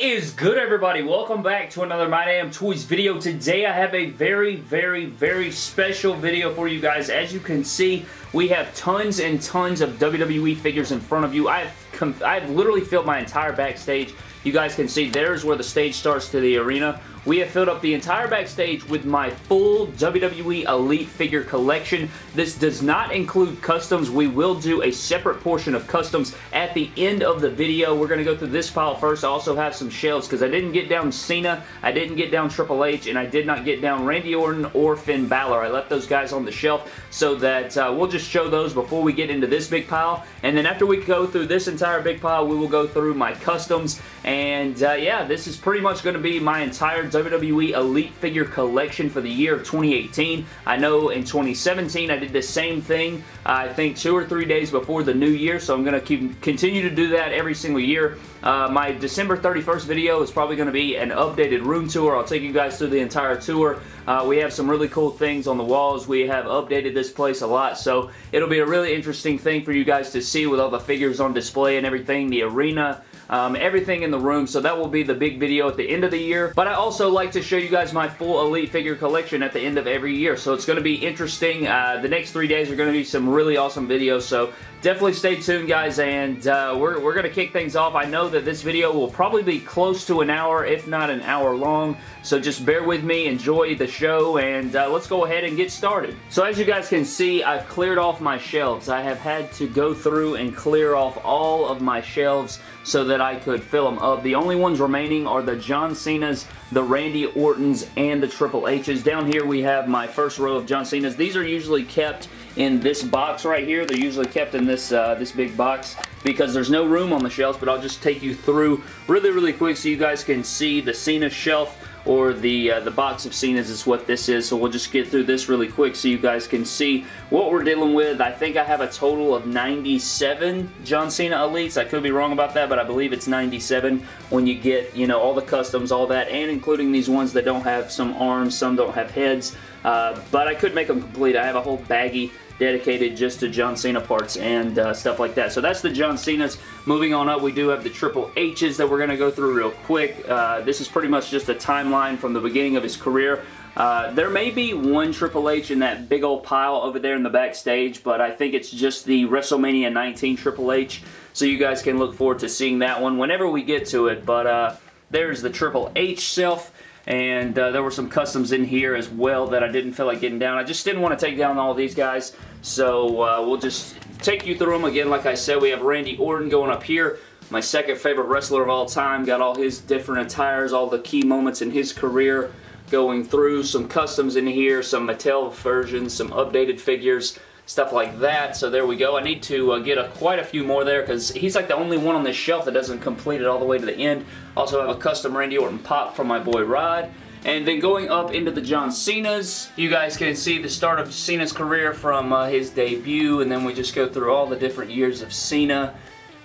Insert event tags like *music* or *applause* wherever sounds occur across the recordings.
is good everybody? Welcome back to another My Damn Toys video. Today I have a very, very, very special video for you guys. As you can see, we have tons and tons of WWE figures in front of you. I've, I've literally filled my entire backstage. You guys can see there's where the stage starts to the arena. We have filled up the entire backstage with my full WWE Elite figure collection. This does not include customs. We will do a separate portion of customs at the end of the video. We're going to go through this pile first. I also have some shelves because I didn't get down Cena, I didn't get down Triple H, and I did not get down Randy Orton or Finn Balor. I left those guys on the shelf so that uh, we'll just show those before we get into this big pile. And then after we go through this entire big pile, we will go through my customs. And uh, yeah, this is pretty much going to be my entire WWE Elite figure collection for the year of 2018. I know in 2017 I did the same thing, I think two or three days before the new year, so I'm going to keep continue to do that every single year. Uh, my December 31st video is probably going to be an updated room tour. I'll take you guys through the entire tour. Uh, we have some really cool things on the walls. We have updated this place a lot, so it'll be a really interesting thing for you guys to see with all the figures on display and everything, the arena, um, everything in the room. So that will be the big video at the end of the year. But I also like to show you guys my full Elite figure collection at the end of every year. So it's going to be interesting. Uh, the next three days are going to be some really awesome videos. So definitely stay tuned guys and uh, we're, we're going to kick things off. I know that this video will probably be close to an hour if not an hour long so just bear with me, enjoy the show and uh, let's go ahead and get started. So as you guys can see I've cleared off my shelves. I have had to go through and clear off all of my shelves so that I could fill them up. The only ones remaining are the John Cena's, the Randy Ortons, and the Triple H's. Down here we have my first row of John Cena's. These are usually kept in this box right here. They're usually kept in this, uh, this big box because there's no room on the shelves, but I'll just take you through really, really quick so you guys can see the Cena shelf or the uh, the box of Cena's is what this is. So we'll just get through this really quick so you guys can see what we're dealing with. I think I have a total of 97 John Cena Elites. I could be wrong about that, but I believe it's 97 when you get, you know, all the customs, all that, and including these ones that don't have some arms, some don't have heads. Uh, but I could make them complete. I have a whole baggie dedicated just to John Cena parts and uh, stuff like that. So that's the John Cena's. Moving on up, we do have the Triple H's that we're going to go through real quick. Uh, this is pretty much just a timeline from the beginning of his career. Uh, there may be one Triple H in that big old pile over there in the backstage, but I think it's just the WrestleMania 19 Triple H, so you guys can look forward to seeing that one whenever we get to it. But uh, there's the Triple H self and uh, there were some customs in here as well that I didn't feel like getting down. I just didn't want to take down all these guys, so uh, we'll just take you through them again. Like I said, we have Randy Orton going up here, my second favorite wrestler of all time. Got all his different attires, all the key moments in his career going through. Some customs in here, some Mattel versions, some updated figures, stuff like that. So there we go. I need to uh, get a, quite a few more there because he's like the only one on this shelf that doesn't complete it all the way to the end. Also have a custom Randy Orton pop from my boy Rod. And then going up into the John Cena's, you guys can see the start of Cena's career from uh, his debut, and then we just go through all the different years of Cena.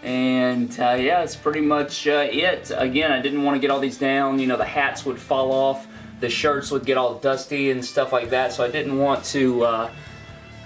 And uh, yeah, it's pretty much uh, it. Again, I didn't want to get all these down. You know, the hats would fall off, the shirts would get all dusty and stuff like that, so I didn't want to uh,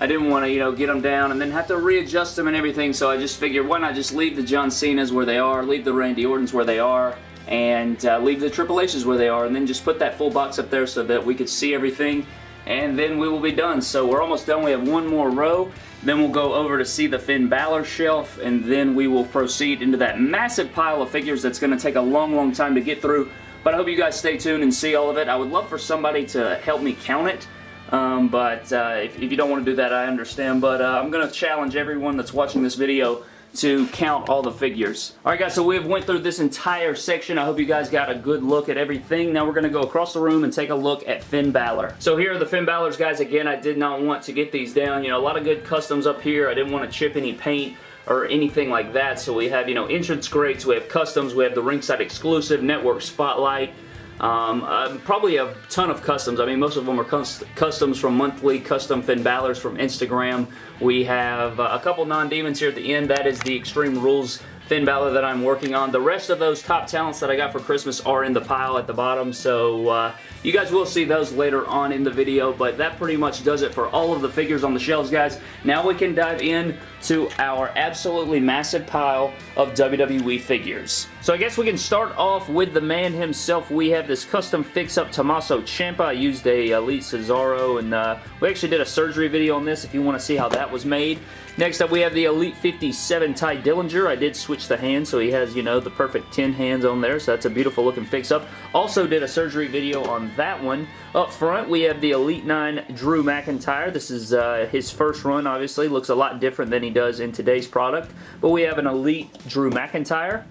I didn't want to, you know, get them down and then have to readjust them and everything, so I just figured why not just leave the John Cena's where they are, leave the Randy Ortons where they are, and uh, leave the Triple H's where they are, and then just put that full box up there so that we could see everything, and then we will be done. So we're almost done. We have one more row. Then we'll go over to see the Finn Balor shelf, and then we will proceed into that massive pile of figures that's going to take a long, long time to get through. But I hope you guys stay tuned and see all of it. I would love for somebody to help me count it um, but uh, if, if, you don't want to do that, I understand. But uh, I'm going to challenge everyone that's watching this video to count all the figures. Alright guys, so we've went through this entire section. I hope you guys got a good look at everything. Now we're going to go across the room and take a look at Finn Balor. So here are the Finn Balor's guys. Again, I did not want to get these down. You know, a lot of good customs up here. I didn't want to chip any paint or anything like that. So we have, you know, entrance greats, we have customs, we have the ringside exclusive, network spotlight, um, uh, probably a ton of customs. I mean, most of them are customs from monthly custom Finn Balor's from Instagram. We have uh, a couple non-demons here at the end. That is the Extreme Rules Finn Balor that I'm working on. The rest of those top talents that I got for Christmas are in the pile at the bottom, so uh, you guys will see those later on in the video, but that pretty much does it for all of the figures on the shelves, guys. Now we can dive in to our absolutely massive pile of WWE figures. So I guess we can start off with the man himself. We have this custom fix-up Tommaso Ciampa. I used a Elite Cesaro, and uh, we actually did a surgery video on this if you want to see how that was made. Next up, we have the Elite 57 Tye Dillinger. I did switch the hands, so he has, you know, the perfect 10 hands on there, so that's a beautiful looking fix-up. Also did a surgery video on that one. Up front, we have the Elite 9 Drew McIntyre. This is uh, his first run, obviously. Looks a lot different than he does in today's product. But we have an Elite Drew McIntyre.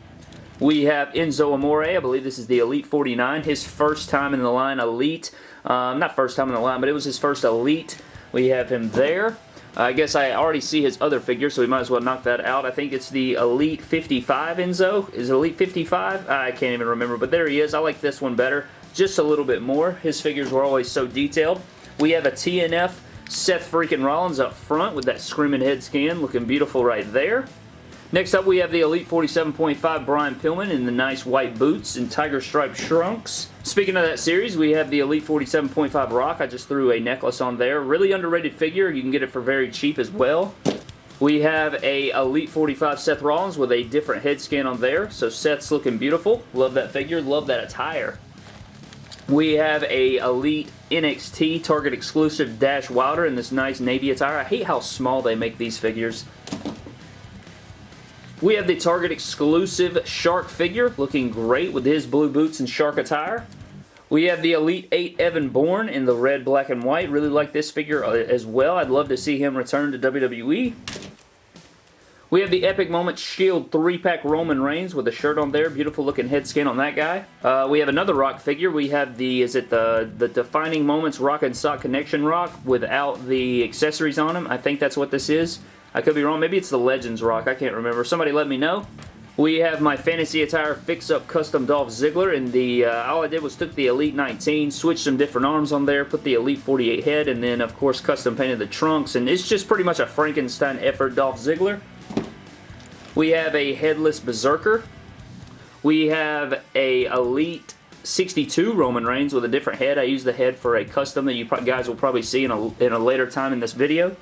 We have Enzo Amore. I believe this is the Elite 49. His first time in the line Elite. Um, not first time in the line, but it was his first Elite. We have him there. I guess I already see his other figure, so we might as well knock that out. I think it's the Elite 55 Enzo. Is it Elite 55? I can't even remember, but there he is. I like this one better, just a little bit more. His figures were always so detailed. We have a TNF Seth freaking Rollins up front with that screaming head scan, looking beautiful right there. Next up, we have the Elite 47.5 Brian Pillman in the nice white boots and tiger stripe trunks. Speaking of that series, we have the Elite 47.5 Rock. I just threw a necklace on there. Really underrated figure. You can get it for very cheap as well. We have a Elite 45 Seth Rollins with a different head scan on there. So Seth's looking beautiful. Love that figure. Love that attire. We have a Elite NXT Target exclusive Dash Wilder in this nice navy attire. I hate how small they make these figures. We have the Target exclusive Shark figure, looking great with his blue boots and Shark attire. We have the Elite 8 Evan Bourne in the red, black, and white. Really like this figure uh, as well. I'd love to see him return to WWE. We have the Epic Moments Shield 3-pack Roman Reigns with a shirt on there. Beautiful looking head skin on that guy. Uh, we have another Rock figure. We have the, is it the, the Defining Moments Rock and Sock Connection Rock without the accessories on him. I think that's what this is. I could be wrong. Maybe it's the Legends Rock. I can't remember. Somebody let me know. We have my Fantasy Attire Fix-Up Custom Dolph Ziggler, and the uh, all I did was took the Elite 19, switched some different arms on there, put the Elite 48 head, and then, of course, custom painted the trunks, and it's just pretty much a Frankenstein effort Dolph Ziggler. We have a Headless Berserker. We have a Elite 62 Roman Reigns with a different head. I use the head for a custom that you guys will probably see in a, in a later time in this video.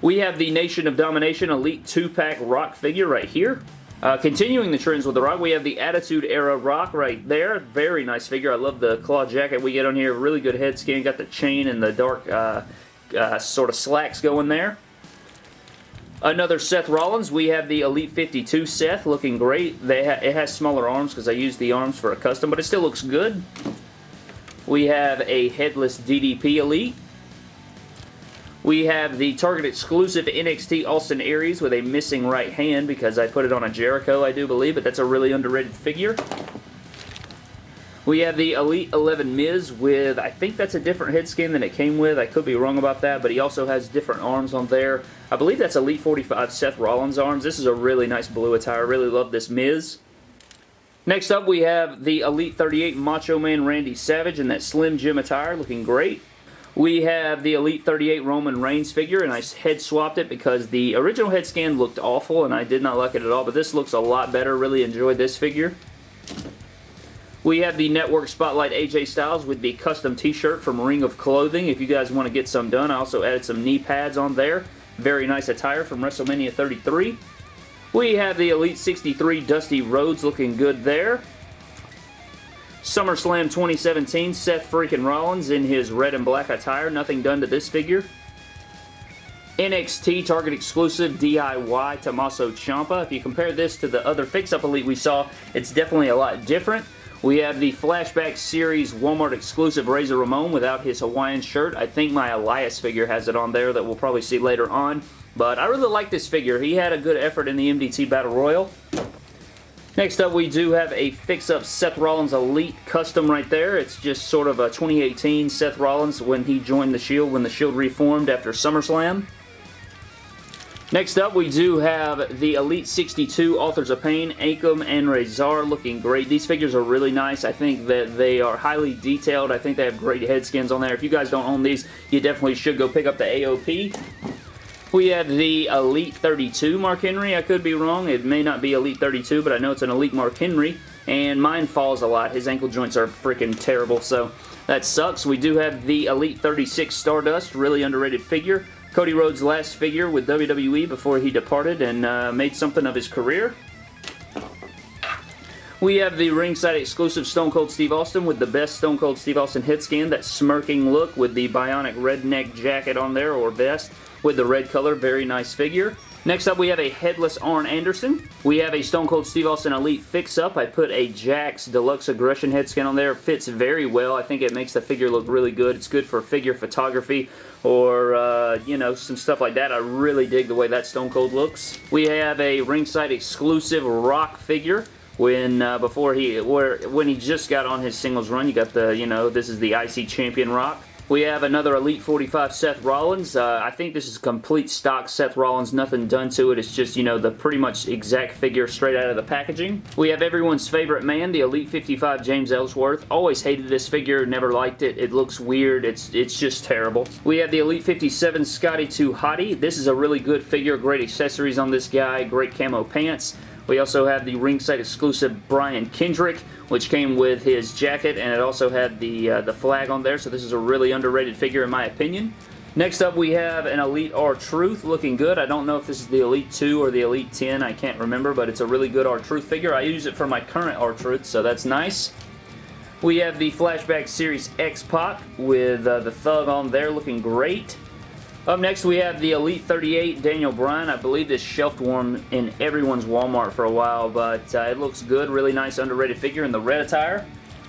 We have the Nation of Domination Elite 2-pack Rock figure right here. Uh, continuing the trends with the Rock, we have the Attitude Era Rock right there. Very nice figure. I love the claw jacket we get on here. Really good head skin. Got the chain and the dark uh, uh, sort of slacks going there. Another Seth Rollins. We have the Elite 52 Seth looking great. Ha it has smaller arms because I used the arms for a custom, but it still looks good. We have a Headless DDP Elite. We have the Target exclusive NXT Austin Aries with a missing right hand because I put it on a Jericho, I do believe, but that's a really underrated figure. We have the Elite 11 Miz with, I think that's a different head skin than it came with. I could be wrong about that, but he also has different arms on there. I believe that's Elite 45 Seth Rollins arms. This is a really nice blue attire. I really love this Miz. Next up, we have the Elite 38 Macho Man Randy Savage in that Slim Jim attire, looking great. We have the Elite 38 Roman Reigns figure, and I head swapped it because the original head scan looked awful, and I did not like it at all, but this looks a lot better. Really enjoyed this figure. We have the Network Spotlight AJ Styles with the custom t-shirt from Ring of Clothing. If you guys want to get some done, I also added some knee pads on there. Very nice attire from WrestleMania 33. We have the Elite 63 Dusty Rhodes looking good there. SummerSlam 2017, Seth freaking Rollins in his red and black attire. Nothing done to this figure. NXT Target exclusive DIY Tommaso Ciampa. If you compare this to the other Fix-Up Elite we saw, it's definitely a lot different. We have the Flashback Series Walmart exclusive Razor Ramon without his Hawaiian shirt. I think my Elias figure has it on there that we'll probably see later on. But I really like this figure. He had a good effort in the MDT Battle Royal. Next up, we do have a fix-up Seth Rollins Elite custom right there. It's just sort of a 2018 Seth Rollins when he joined the Shield, when the Shield reformed after SummerSlam. Next up, we do have the Elite 62 Authors of Pain, Akam and Rezar looking great. These figures are really nice. I think that they are highly detailed. I think they have great head skins on there. If you guys don't own these, you definitely should go pick up the AOP. We have the Elite 32 Mark Henry. I could be wrong. It may not be Elite 32, but I know it's an Elite Mark Henry. And mine falls a lot. His ankle joints are freaking terrible, so that sucks. We do have the Elite 36 Stardust, really underrated figure. Cody Rhodes' last figure with WWE before he departed and uh, made something of his career. We have the ringside exclusive Stone Cold Steve Austin with the best Stone Cold Steve Austin hit scan, that smirking look with the bionic redneck jacket on there or vest with the red color. Very nice figure. Next up, we have a headless Arn Anderson. We have a Stone Cold Steve Austin Elite fix-up. I put a Jakks Deluxe Aggression head scan on there. Fits very well. I think it makes the figure look really good. It's good for figure photography or, uh, you know, some stuff like that. I really dig the way that Stone Cold looks. We have a ringside exclusive Rock figure when uh, before he where when he just got on his singles run you got the you know this is the IC champion rock we have another Elite 45 Seth Rollins. Uh, I think this is complete stock Seth Rollins. Nothing done to it. It's just, you know, the pretty much exact figure straight out of the packaging. We have everyone's favorite man, the Elite 55 James Ellsworth. Always hated this figure. Never liked it. It looks weird. It's, it's just terrible. We have the Elite 57 Scotty 2 Hottie. This is a really good figure. Great accessories on this guy. Great camo pants. We also have the ringside exclusive Brian Kendrick, which came with his jacket, and it also had the, uh, the flag on there, so this is a really underrated figure in my opinion. Next up, we have an Elite R-Truth looking good. I don't know if this is the Elite 2 or the Elite 10. I can't remember, but it's a really good R-Truth figure. I use it for my current R-Truth, so that's nice. We have the Flashback Series X-Pac with uh, the thug on there looking great. Up next, we have the Elite 38 Daniel Bryan. I believe this shelf warm in everyone's Walmart for a while, but uh, it looks good. Really nice underrated figure in the red attire.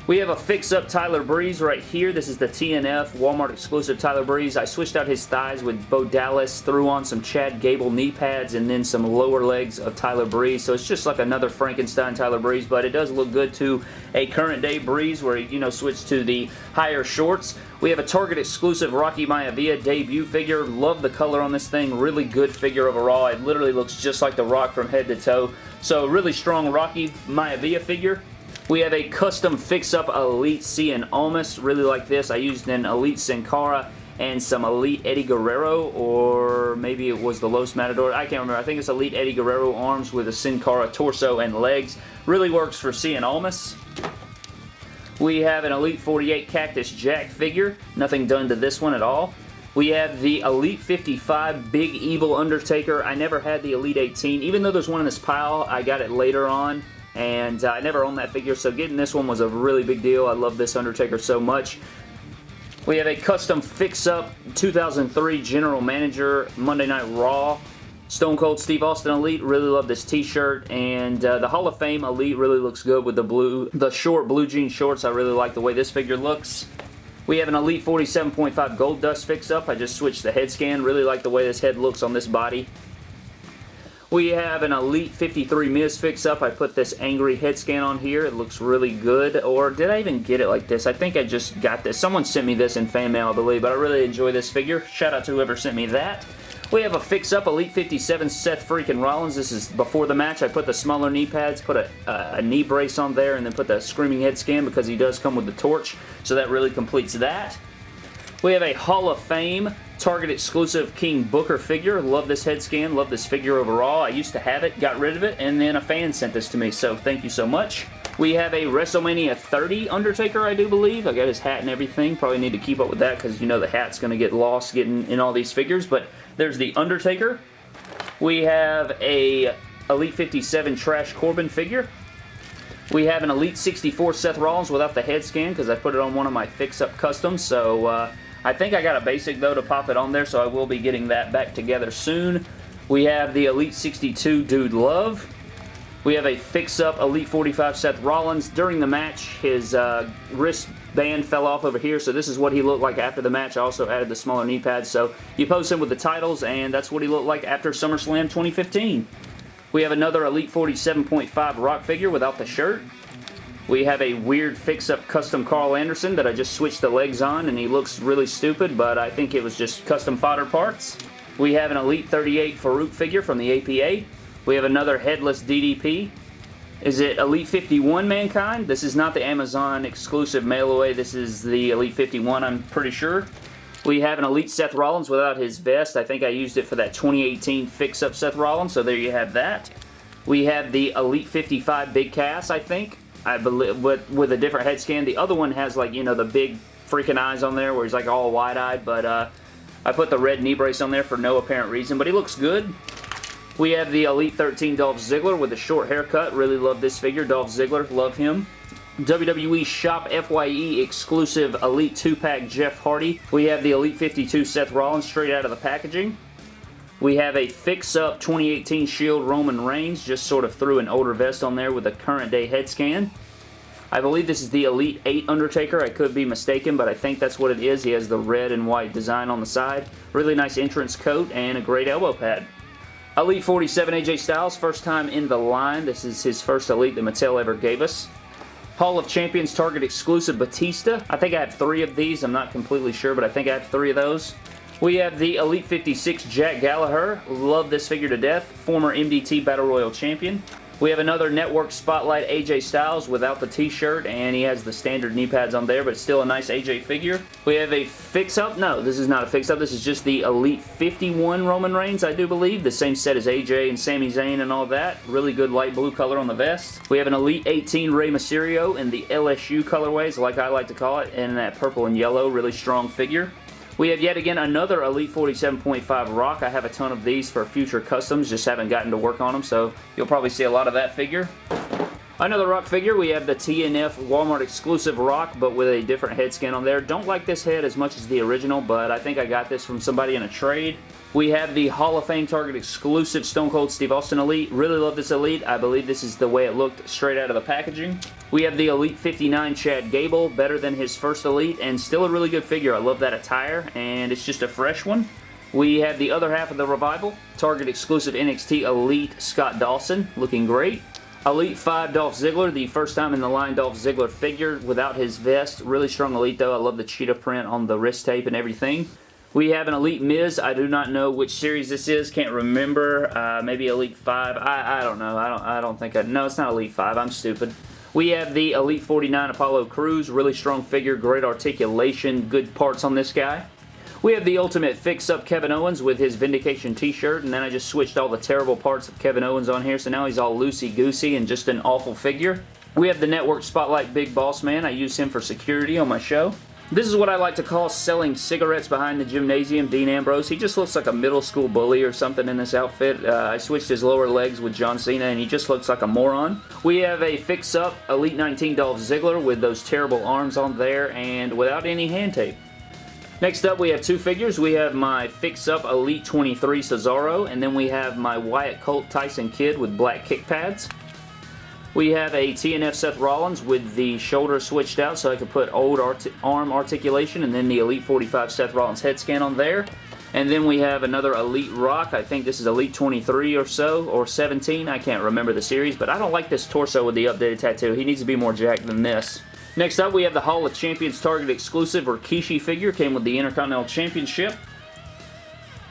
We have a fix-up Tyler Breeze right here. This is the TNF Walmart exclusive Tyler Breeze. I switched out his thighs with Bo Dallas, threw on some Chad Gable knee pads, and then some lower legs of Tyler Breeze. So it's just like another Frankenstein Tyler Breeze, but it does look good to a current day Breeze where he, you know, switched to the higher shorts. We have a Target exclusive Rocky Maivia debut figure. Love the color on this thing. Really good figure overall. It literally looks just like the Rock from head to toe. So really strong Rocky Maivia figure. We have a custom fix-up Elite Cien Almas. Really like this. I used an Elite Sin Cara and some Elite Eddie Guerrero, or maybe it was the Los Matador. I can't remember. I think it's Elite Eddie Guerrero arms with a Sin Cara torso and legs. Really works for Cien Almas. We have an Elite 48 Cactus Jack figure. Nothing done to this one at all. We have the Elite 55 Big Evil Undertaker. I never had the Elite 18. Even though there's one in this pile, I got it later on and uh, I never owned that figure, so getting this one was a really big deal. I love this Undertaker so much. We have a custom fix-up 2003 General Manager Monday Night Raw Stone Cold Steve Austin Elite, really love this t-shirt, and uh, the Hall of Fame Elite really looks good with the blue, the short blue jean shorts. I really like the way this figure looks. We have an Elite 47.5 Gold Dust fix-up. I just switched the head scan. Really like the way this head looks on this body. We have an Elite 53 Miz fix-up. I put this angry head scan on here. It looks really good. Or did I even get it like this? I think I just got this. Someone sent me this in fan mail, I believe, but I really enjoy this figure. Shout out to whoever sent me that. We have a fix-up Elite 57 Seth freaking Rollins. This is before the match. I put the smaller knee pads, put a, a knee brace on there, and then put the Screaming Head scan because he does come with the torch. So that really completes that. We have a Hall of Fame Target exclusive King Booker figure. Love this head scan. Love this figure overall. I used to have it, got rid of it, and then a fan sent this to me, so thank you so much. We have a WrestleMania 30 Undertaker, I do believe. I got his hat and everything. Probably need to keep up with that because you know the hat's going to get lost getting in all these figures, but there's the Undertaker. We have a Elite 57 Trash Corbin figure. We have an Elite 64 Seth Rollins without the head scan because I put it on one of my fix-up customs, so uh, I think I got a basic though to pop it on there, so I will be getting that back together soon. We have the Elite 62 Dude Love. We have a fix-up Elite 45 Seth Rollins. During the match, his uh, wristband fell off over here, so this is what he looked like after the match. I also added the smaller knee pads, so you post him with the titles, and that's what he looked like after SummerSlam 2015. We have another Elite 47.5 Rock figure without the shirt. We have a weird fix-up custom Karl Anderson that I just switched the legs on and he looks really stupid, but I think it was just custom fodder parts. We have an Elite 38 Farouk figure from the APA. We have another headless DDP. Is it Elite 51 Mankind? This is not the Amazon exclusive mail away. This is the Elite 51, I'm pretty sure. We have an Elite Seth Rollins without his vest. I think I used it for that 2018 fix-up Seth Rollins, so there you have that. We have the Elite 55 Big Cass, I think. I believe, with, with a different head scan. The other one has like, you know, the big freaking eyes on there where he's like all wide-eyed, but uh, I put the red knee brace on there for no apparent reason, but he looks good. We have the Elite 13 Dolph Ziggler with a short haircut. Really love this figure. Dolph Ziggler, love him. WWE Shop FYE exclusive Elite 2-pack Jeff Hardy. We have the Elite 52 Seth Rollins straight out of the packaging. We have a fix-up 2018 Shield Roman Reigns, just sort of threw an older vest on there with a current day head scan. I believe this is the Elite 8 Undertaker. I could be mistaken, but I think that's what it is. He has the red and white design on the side. Really nice entrance coat and a great elbow pad. Elite 47 AJ Styles, first time in the line. This is his first Elite that Mattel ever gave us. Hall of Champions Target exclusive Batista. I think I have three of these. I'm not completely sure, but I think I have three of those. We have the Elite 56 Jack Gallagher. Love this figure to death. Former MDT Battle Royal Champion. We have another Network Spotlight AJ Styles without the t-shirt, and he has the standard knee pads on there, but still a nice AJ figure. We have a fix-up. No, this is not a fix-up. This is just the Elite 51 Roman Reigns, I do believe. The same set as AJ and Sami Zayn and all that. Really good light blue color on the vest. We have an Elite 18 Rey Mysterio in the LSU colorways, like I like to call it, in that purple and yellow. Really strong figure. We have yet again another Elite 47.5 Rock. I have a ton of these for future customs, just haven't gotten to work on them, so you'll probably see a lot of that figure. Another Rock figure, we have the TNF Walmart exclusive Rock, but with a different head skin on there. Don't like this head as much as the original, but I think I got this from somebody in a trade. We have the Hall of Fame Target exclusive Stone Cold Steve Austin Elite. Really love this Elite. I believe this is the way it looked straight out of the packaging. We have the Elite 59 Chad Gable, better than his first Elite, and still a really good figure. I love that attire, and it's just a fresh one. We have the other half of the Revival, Target exclusive NXT Elite Scott Dawson, looking great. Elite 5 Dolph Ziggler, the first time in the line Dolph Ziggler figure without his vest. Really strong Elite though. I love the cheetah print on the wrist tape and everything. We have an Elite Miz. I do not know which series this is. Can't remember. Uh, maybe Elite 5. I, I don't know. I don't, I don't think I... No, it's not Elite 5. I'm stupid. We have the Elite 49 Apollo Crews. Really strong figure. Great articulation. Good parts on this guy. We have the Ultimate Fix-Up Kevin Owens with his Vindication t-shirt, and then I just switched all the terrible parts of Kevin Owens on here, so now he's all loosey-goosey and just an awful figure. We have the Network Spotlight Big Boss Man. I use him for security on my show. This is what I like to call selling cigarettes behind the gymnasium, Dean Ambrose. He just looks like a middle school bully or something in this outfit. Uh, I switched his lower legs with John Cena and he just looks like a moron. We have a fix-up Elite 19 Dolph Ziggler with those terrible arms on there and without any hand tape. Next up, we have two figures. We have my fix-up Elite 23 Cesaro, and then we have my Wyatt Colt Tyson Kidd with black kick pads. We have a TNF Seth Rollins with the shoulder switched out so I could put old arm articulation and then the Elite 45 Seth Rollins head scan on there. And then we have another Elite Rock. I think this is Elite 23 or so, or 17. I can't remember the series, but I don't like this torso with the updated tattoo. He needs to be more jacked than this. Next up, we have the Hall of Champions Target exclusive Rikishi figure. Came with the Intercontinental Championship.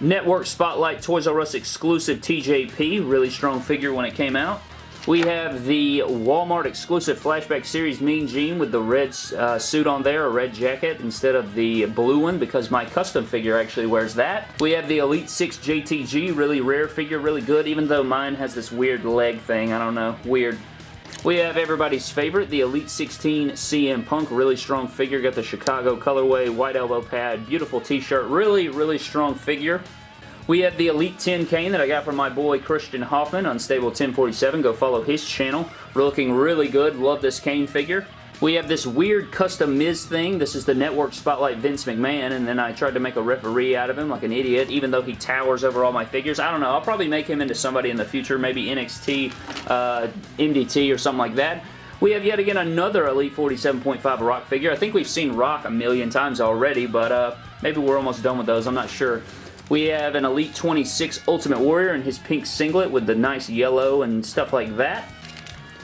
Network Spotlight Toys R Us exclusive TJP. Really strong figure when it came out. We have the Walmart exclusive Flashback Series Mean Gene with the red uh, suit on there, a red jacket instead of the blue one because my custom figure actually wears that. We have the Elite 6 JTG, really rare figure, really good, even though mine has this weird leg thing. I don't know, weird. We have everybody's favorite, the Elite 16 CM Punk. Really strong figure. Got the Chicago colorway, white elbow pad, beautiful t-shirt. Really, really strong figure. We have the Elite 10 Kane that I got from my boy Christian Hoffman, Unstable 1047. Go follow his channel. We're looking really good. Love this Kane figure. We have this weird custom Miz thing. This is the Network Spotlight Vince McMahon, and then I tried to make a referee out of him like an idiot, even though he towers over all my figures. I don't know. I'll probably make him into somebody in the future, maybe NXT, uh, MDT, or something like that. We have yet again another Elite 47.5 Rock figure. I think we've seen Rock a million times already, but uh, maybe we're almost done with those. I'm not sure. We have an Elite 26 Ultimate Warrior in his pink singlet with the nice yellow and stuff like that.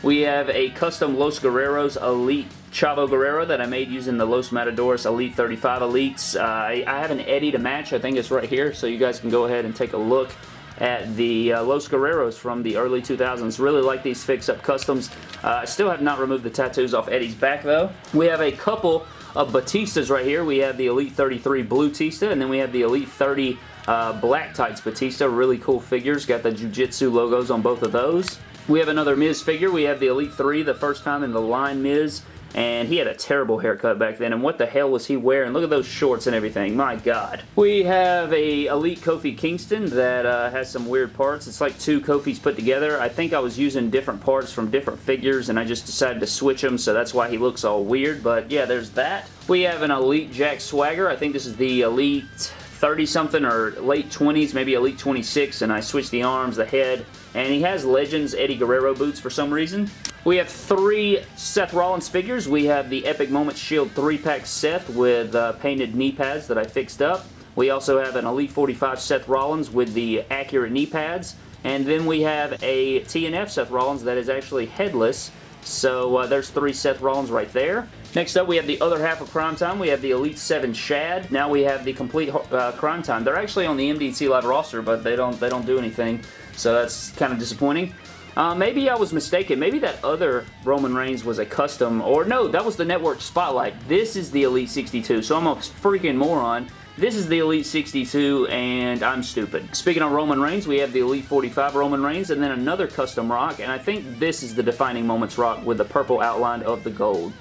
We have a custom Los Guerreros Elite Chavo Guerrero that I made using the Los Matadores Elite 35 Elites. Uh, I, I have an Eddie to match. I think it's right here, so you guys can go ahead and take a look at the uh, Los Guerreros from the early 2000s. Really like these fix-up customs. Uh, I still have not removed the tattoos off Eddie's back, though. We have a couple of Batistas right here. We have the Elite 33 Blue Tista, and then we have the Elite 30 uh, Black Tights Batista. Really cool figures. Got the Jiu-Jitsu logos on both of those. We have another Miz figure. We have the Elite 3, the first time in the line Miz. and he had a terrible haircut back then, and what the hell was he wearing? Look at those shorts and everything. My God. We have a Elite Kofi Kingston that uh, has some weird parts. It's like two Kofis put together. I think I was using different parts from different figures, and I just decided to switch them, so that's why he looks all weird, but yeah, there's that. We have an Elite Jack Swagger. I think this is the Elite 30-something or late 20s, maybe Elite 26, and I switched the arms, the head, and he has Legends Eddie Guerrero boots for some reason. We have three Seth Rollins figures. We have the Epic Moments Shield 3-pack Seth with uh, painted knee pads that I fixed up. We also have an Elite 45 Seth Rollins with the accurate knee pads. And then we have a TNF Seth Rollins that is actually headless. So uh, there's three Seth Rollins right there. Next up, we have the other half of Crime Time. We have the Elite 7 Shad. Now we have the complete uh, Crime Time. They're actually on the MDT Live roster, but they don't they don't do anything, so that's kind of disappointing. Uh, maybe I was mistaken. Maybe that other Roman Reigns was a custom, or no, that was the Network Spotlight. This is the Elite 62, so I'm a freaking moron. This is the Elite 62, and I'm stupid. Speaking of Roman Reigns, we have the Elite 45 Roman Reigns, and then another custom rock, and I think this is the Defining Moments rock with the purple outline of the gold.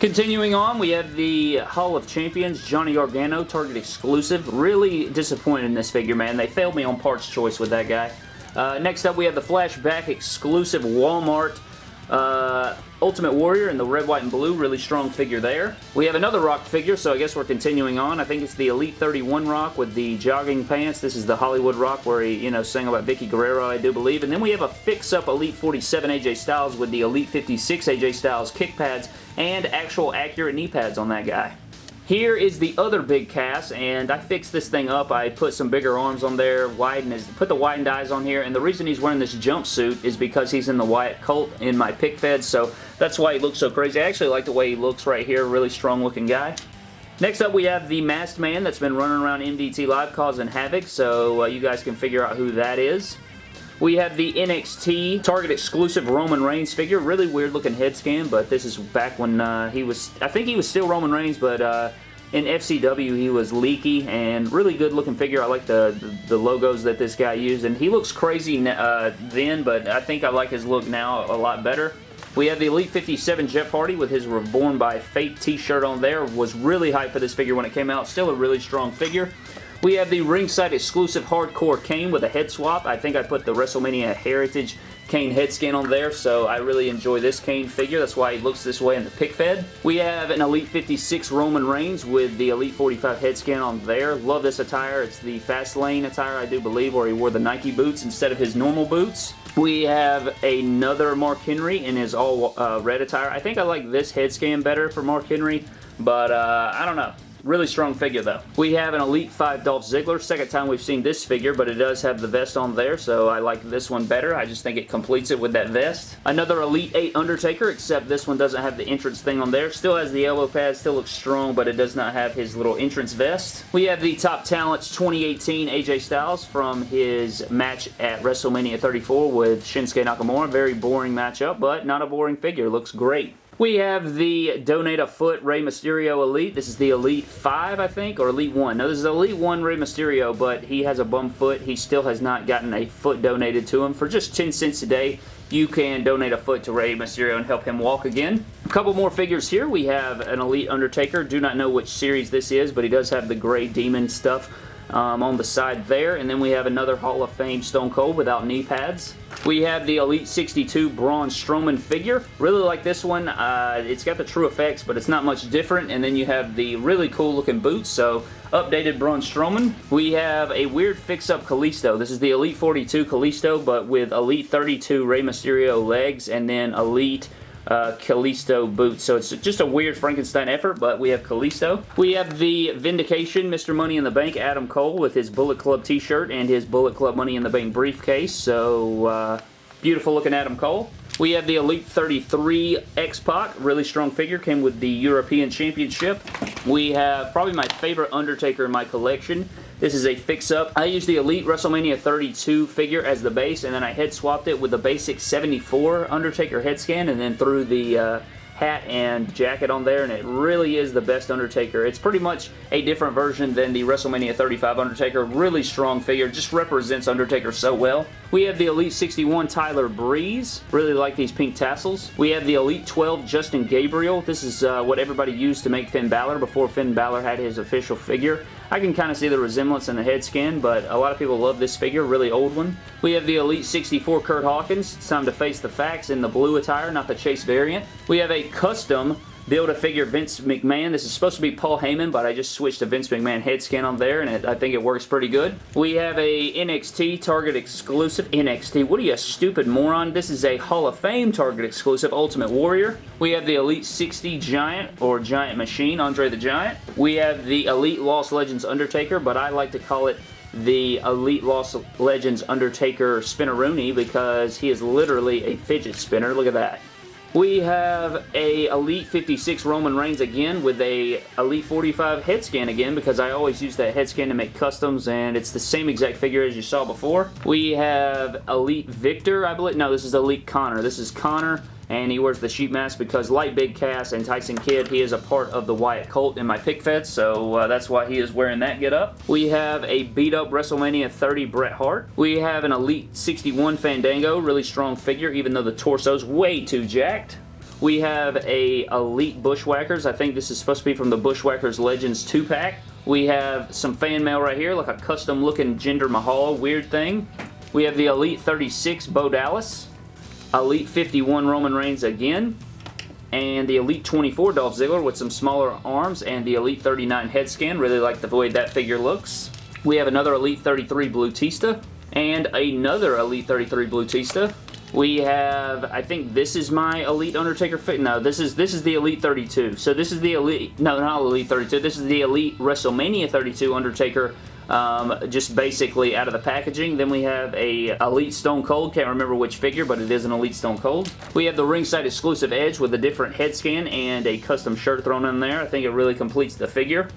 Continuing on, we have the Hall of Champions, Johnny Gargano, Target exclusive. Really disappointed in this figure, man. They failed me on parts choice with that guy. Uh, next up, we have the Flashback exclusive Walmart uh, Ultimate Warrior in the red, white, and blue. Really strong figure there. We have another Rock figure, so I guess we're continuing on. I think it's the Elite 31 Rock with the jogging pants. This is the Hollywood Rock where he, you know, sang about Vickie Guerrero, I do believe. And then we have a fix-up Elite 47 AJ Styles with the Elite 56 AJ Styles kick pads and actual accurate knee pads on that guy. Here is the other Big Cass, and I fixed this thing up. I put some bigger arms on there, widened his, put the widened eyes on here, and the reason he's wearing this jumpsuit is because he's in the Wyatt Colt in my pick fed, so that's why he looks so crazy. I actually like the way he looks right here, really strong looking guy. Next up, we have the Masked Man that's been running around MDT Live causing havoc, so uh, you guys can figure out who that is. We have the NXT Target exclusive Roman Reigns figure. Really weird looking head scan, but this is back when uh, he was, I think he was still Roman Reigns, but uh, in FCW he was Leakee and really good looking figure. I like the, the, the logos that this guy used, and he looks crazy uh, then, but I think I like his look now a lot better. We have the Elite 57 Jeff Hardy with his Reborn by Fate t-shirt on there. Was really hyped for this figure when it came out. Still a really strong figure. We have the ringside exclusive Hardcore Kane with a head swap. I think I put the WrestleMania Heritage Kane head scan on there, so I really enjoy this Kane figure. That's why he looks this way in the pick fed. We have an Elite 56 Roman Reigns with the Elite 45 head scan on there. Love this attire. It's the Fastlane attire, I do believe, where he wore the Nike boots instead of his normal boots. We have another Mark Henry in his all uh, red attire. I think I like this head scan better for Mark Henry, but uh, I don't know. Really strong figure though. We have an Elite 5 Dolph Ziggler. Second time we've seen this figure, but it does have the vest on there, so I like this one better. I just think it completes it with that vest. Another Elite 8 Undertaker, except this one doesn't have the entrance thing on there. Still has the elbow pad, still looks strong, but it does not have his little entrance vest. We have the Top Talents 2018 AJ Styles from his match at WrestleMania 34 with Shinsuke Nakamura. Very boring matchup, but not a boring figure. Looks great. We have the Donate a Foot Rey Mysterio Elite. This is the Elite 5, I think, or Elite 1. No, this is Elite 1 Rey Mysterio, but he has a bum foot. He still has not gotten a foot donated to him. For just 10 cents a day, you can donate a foot to Rey Mysterio and help him walk again. A couple more figures here. We have an Elite Undertaker. Do not know which series this is, but he does have the gray demon stuff um, on the side there. And then we have another Hall of Fame Stone Cold without knee pads. We have the Elite 62 Braun Strowman figure. Really like this one. Uh, it's got the true effects, but it's not much different. And then you have the really cool looking boots. So updated Braun Strowman. We have a weird fix-up Kalisto. This is the Elite 42 Kalisto, but with Elite 32 Rey Mysterio legs and then Elite uh, Kalisto boots. So it's just a weird Frankenstein effort, but we have Kalisto. We have the Vindication Mr. Money in the Bank Adam Cole with his Bullet Club t-shirt and his Bullet Club Money in the Bank briefcase. So uh, beautiful looking Adam Cole. We have the Elite 33 X-Pac, really strong figure, came with the European Championship. We have probably my favorite Undertaker in my collection. This is a fix-up. I used the Elite WrestleMania 32 figure as the base, and then I head swapped it with the basic 74 Undertaker head scan, and then threw the uh, hat and jacket on there, and it really is the best Undertaker. It's pretty much a different version than the WrestleMania 35 Undertaker. Really strong figure. Just represents Undertaker so well. We have the Elite 61 Tyler Breeze. Really like these pink tassels. We have the Elite 12 Justin Gabriel. This is uh, what everybody used to make Finn Balor before Finn Balor had his official figure. I can kind of see the resemblance in the head skin, but a lot of people love this figure, really old one. We have the Elite 64 Kurt Hawkins. It's time to face the facts in the blue attire, not the Chase variant. We have a custom Build-A-Figure Vince McMahon. This is supposed to be Paul Heyman, but I just switched to Vince McMahon head scan on there, and it, I think it works pretty good. We have a NXT Target exclusive. NXT, what are you, a stupid moron? This is a Hall of Fame Target exclusive Ultimate Warrior. We have the Elite 60 Giant, or Giant Machine, Andre the Giant. We have the Elite Lost Legends Undertaker, but I like to call it the Elite Lost Legends Undertaker Spinneroonie because he is literally a fidget spinner. Look at that. We have a Elite 56 Roman Reigns again with a Elite 45 head scan again because I always use that head scan to make customs and it's the same exact figure as you saw before. We have Elite Viktor, I believe. No, this is Elite Konnor. This is Konnor and he wears the sheep mask because like Big Cass and Tyson Kidd, he is a part of the Wyatt cult in my pick fed, so uh, that's why he is wearing that get up. We have a beat up WrestleMania 30 Bret Hart. We have an Elite 61 Fandango, really strong figure, even though the torso's way too jacked. We have a Elite Bushwhackers. I think this is supposed to be from the Bushwhackers Legends 2-pack. We have some fan mail right here, like a custom looking Jinder Mahal weird thing. We have the Elite 36 Bo Dallas. Elite 51 Roman Reigns again, and the Elite 24 Dolph Ziggler with some smaller arms, and the Elite 39 head scan. Really like the way that figure looks. We have another Elite 33 Blutista, and another Elite 33 Blutista. We have, I think this is my Elite Undertaker fit. No, this is this is the Elite 32. So this is the Elite, no, not Elite 32. This is the Elite WrestleMania 32 Undertaker um, just basically out of the packaging. Then we have a Elite Stone Cold. Can't remember which figure, but it is an Elite Stone Cold. We have the ringside exclusive Edge with a different head scan and a custom shirt thrown in there. I think it really completes the figure.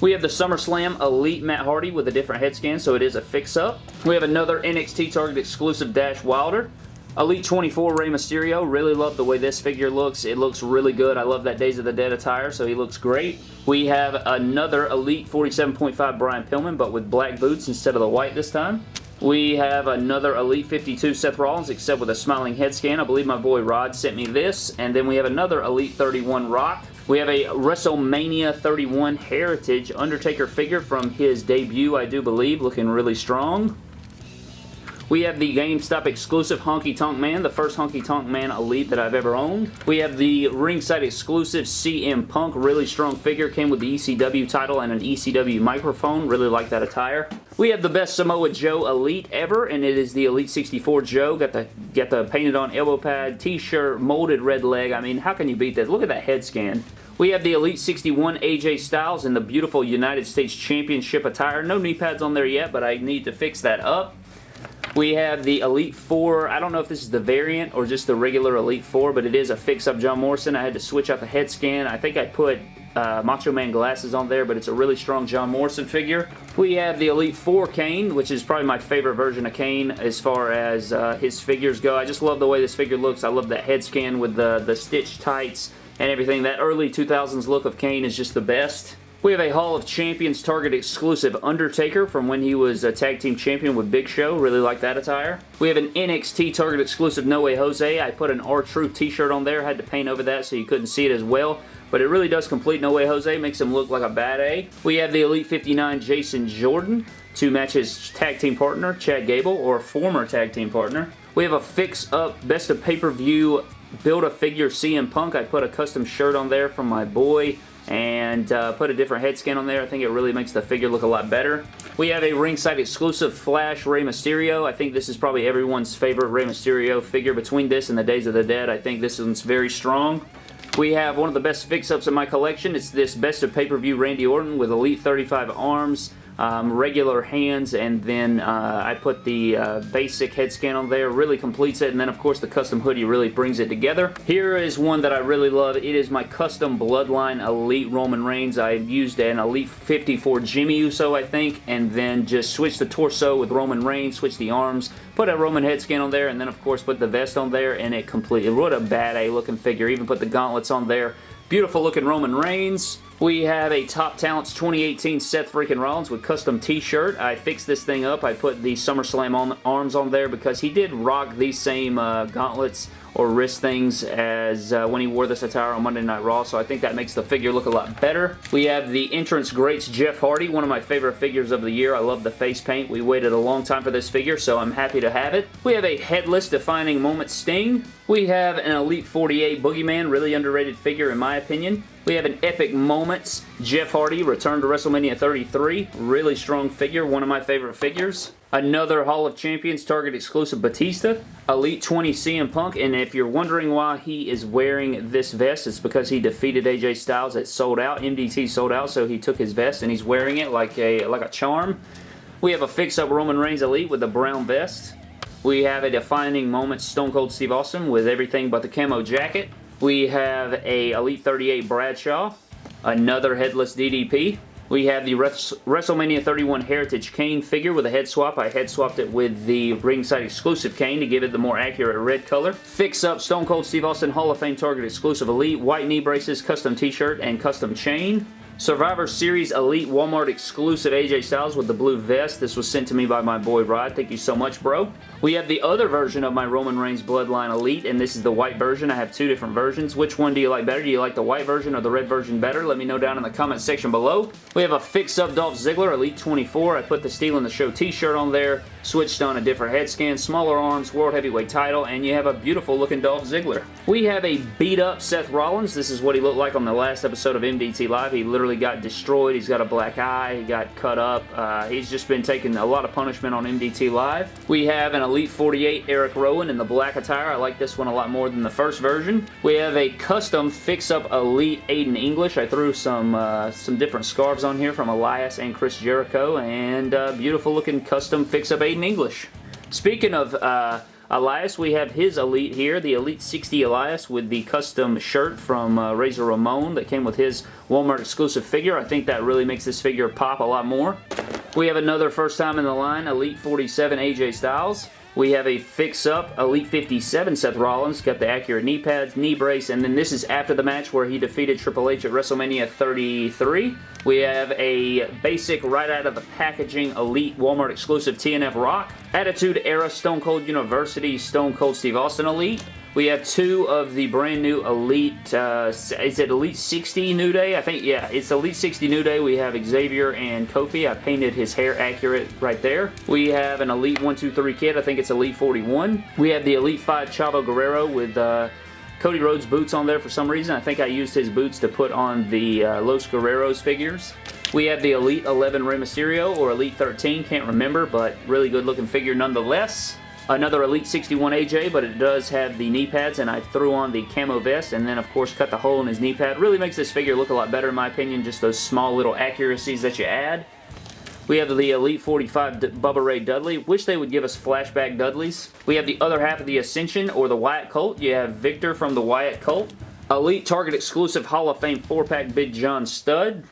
We have the SummerSlam Elite Matt Hardy with a different head scan, so it is a fix-up. We have another NXT Target exclusive Dash Wilder. Elite 24 Rey Mysterio. Really love the way this figure looks. It looks really good. I love that Days of the Dead attire, so he looks great. We have another Elite 47.5 Brian Pillman, but with black boots instead of the white this time. We have another Elite 52 Seth Rollins, except with a smiling head scan. I believe my boy Rod sent me this. And then we have another Elite 31 Rock. We have a WrestleMania 31 Heritage Undertaker figure from his debut, I do believe, looking really strong. We have the GameStop exclusive Honky Tonk Man, the first Honky Tonk Man Elite that I've ever owned. We have the ringside exclusive CM Punk, really strong figure, came with the ECW title and an ECW microphone, really like that attire. We have the best Samoa Joe Elite ever, and it is the Elite 64 Joe. Got the, got the painted on elbow pad, t-shirt, molded red leg. I mean, how can you beat that? Look at that head scan. We have the Elite 61 AJ Styles in the beautiful United States Championship attire. No knee pads on there yet, but I need to fix that up. We have the Elite 4. I don't know if this is the variant or just the regular Elite 4, but it is a fix-up John Morrison. I had to switch out the head scan. I think I put uh, Macho Man glasses on there, but it's a really strong John Morrison figure. We have the Elite 4 Kane, which is probably my favorite version of Kane as far as uh, his figures go. I just love the way this figure looks. I love that head scan with the, the stitch tights and everything. That early 2000s look of Kane is just the best. We have a Hall of Champions Target exclusive Undertaker from when he was a tag team champion with Big Show. Really like that attire. We have an NXT Target exclusive No Way Jose. I put an R-Truth t-shirt on there. Had to paint over that so you couldn't see it as well. But it really does complete No Way Jose. Makes him look like a bad A. We have the Elite 59 Jason Jordan to match his tag team partner, Chad Gable, or former tag team partner. We have a fix-up Best of Pay-Per-View Build-A-Figure CM Punk. I put a custom shirt on there from my boy and uh, put a different head scan on there. I think it really makes the figure look a lot better. We have a ringside exclusive Flash Rey Mysterio. I think this is probably everyone's favorite Rey Mysterio figure. Between this and the Days of the Dead, I think this one's very strong. We have one of the best fix-ups in my collection. It's this Best of Pay-Per-View Randy Orton with Elite 35 arms, um, regular hands, and then uh, I put the uh, basic head scan on there. Really completes it, and then of course the custom hoodie really brings it together. Here is one that I really love. It is my custom Bloodline Elite Roman Reigns. I used an Elite 54 Jimmy Uso, I think, and then just switched the torso with Roman Reigns, switched the arms, put a Roman head scan on there, and then of course put the vest on there, and it completely, what a bad A looking figure. Even put the gauntlets on there. Beautiful looking Roman Reigns. We have a Top Talents 2018 Seth freaking Rollins with custom t-shirt. I fixed this thing up. I put the SummerSlam on, arms on there because he did rock these same uh, gauntlets or wrist things as uh, when he wore this attire on Monday Night Raw, so I think that makes the figure look a lot better. We have the entrance greats Jeff Hardy, one of my favorite figures of the year. I love the face paint. We waited a long time for this figure, so I'm happy to have it. We have a headless defining moment Sting. We have an Elite 48 Boogeyman, really underrated figure in my opinion. We have an Epic Moments Jeff Hardy, return to WrestleMania 33. Really strong figure, one of my favorite figures. Another Hall of Champions Target exclusive Batista. Elite 20 CM Punk, and if you're wondering why he is wearing this vest, it's because he defeated AJ Styles. It sold out. MDT sold out, so he took his vest and he's wearing it like a, like a charm. We have a fix-up Roman Reigns Elite with the brown vest. We have a defining moment Stone Cold Steve Austin with everything but the camo jacket. We have a Elite 38 Bradshaw, another headless DDP. We have the WrestleMania 31 Heritage Kane figure with a head swap. I head swapped it with the ringside exclusive Kane to give it the more accurate red color. Fix up Stone Cold Steve Austin Hall of Fame Target exclusive Elite, white knee braces, custom t-shirt, and custom chain. Survivor Series Elite Walmart exclusive AJ Styles with the blue vest. This was sent to me by my boy Rod. Thank you so much, bro. We have the other version of my Roman Reigns Bloodline Elite, and this is the white version. I have two different versions. Which one do you like better? Do you like the white version or the red version better? Let me know down in the comment section below. We have a fix-up Dolph Ziggler Elite 24. I put the Steel in the Show t-shirt on there, switched on a different head scan, smaller arms, World Heavyweight title, and you have a beautiful looking Dolph Ziggler. We have a beat-up Seth Rollins. This is what he looked like on the last episode of MDT Live. He literally got destroyed. He's got a black eye. He got cut up. Uh, he's just been taking a lot of punishment on MDT Live. We have an Elite 48 Eric Rowan in the black attire. I like this one a lot more than the first version. We have a custom fix-up Elite Aiden English. I threw some uh, some different scarves on here from Elias and Chris Jericho, and uh, beautiful looking custom fix-up Aiden English. Speaking of uh, Elias, we have his Elite here, the Elite 60 Elias with the custom shirt from uh, Razor Ramon that came with his Walmart exclusive figure. I think that really makes this figure pop a lot more. We have another first time in the line, Elite 47 AJ Styles. We have a fix-up Elite 57 Seth Rollins. Got the accurate knee pads, knee brace, and then this is after the match where he defeated Triple H at WrestleMania 33. We have a basic right out of the packaging Elite Walmart exclusive TNF Rock. Attitude Era Stone Cold University Stone Cold Steve Austin Elite. We have two of the brand new Elite, uh, is it Elite 60 New Day? I think, yeah, it's Elite 60 New Day. We have Xavier and Kofi. I painted his hair accurate right there. We have an Elite 123 kit. I think it's Elite 41. We have the Elite 5 Chavo Guerrero with uh, Cody Rhodes boots on there for some reason. I think I used his boots to put on the uh, Los Guerreros figures. We have the Elite 11 Rey Mysterio or Elite 13, can't remember, but really good looking figure nonetheless. Another Elite 61 AJ, but it does have the knee pads, and I threw on the camo vest, and then, of course, cut the hole in his knee pad. Really makes this figure look a lot better, in my opinion, just those small little accuracies that you add. We have the Elite 45 D Bubba Ray Dudley. Wish they would give us flashback Dudleys. We have the other half of the Ascension or the Wyatt Cult. You have Viktor from the Wyatt Cult. Elite Target exclusive Hall of Fame 4-pack Big John Studd.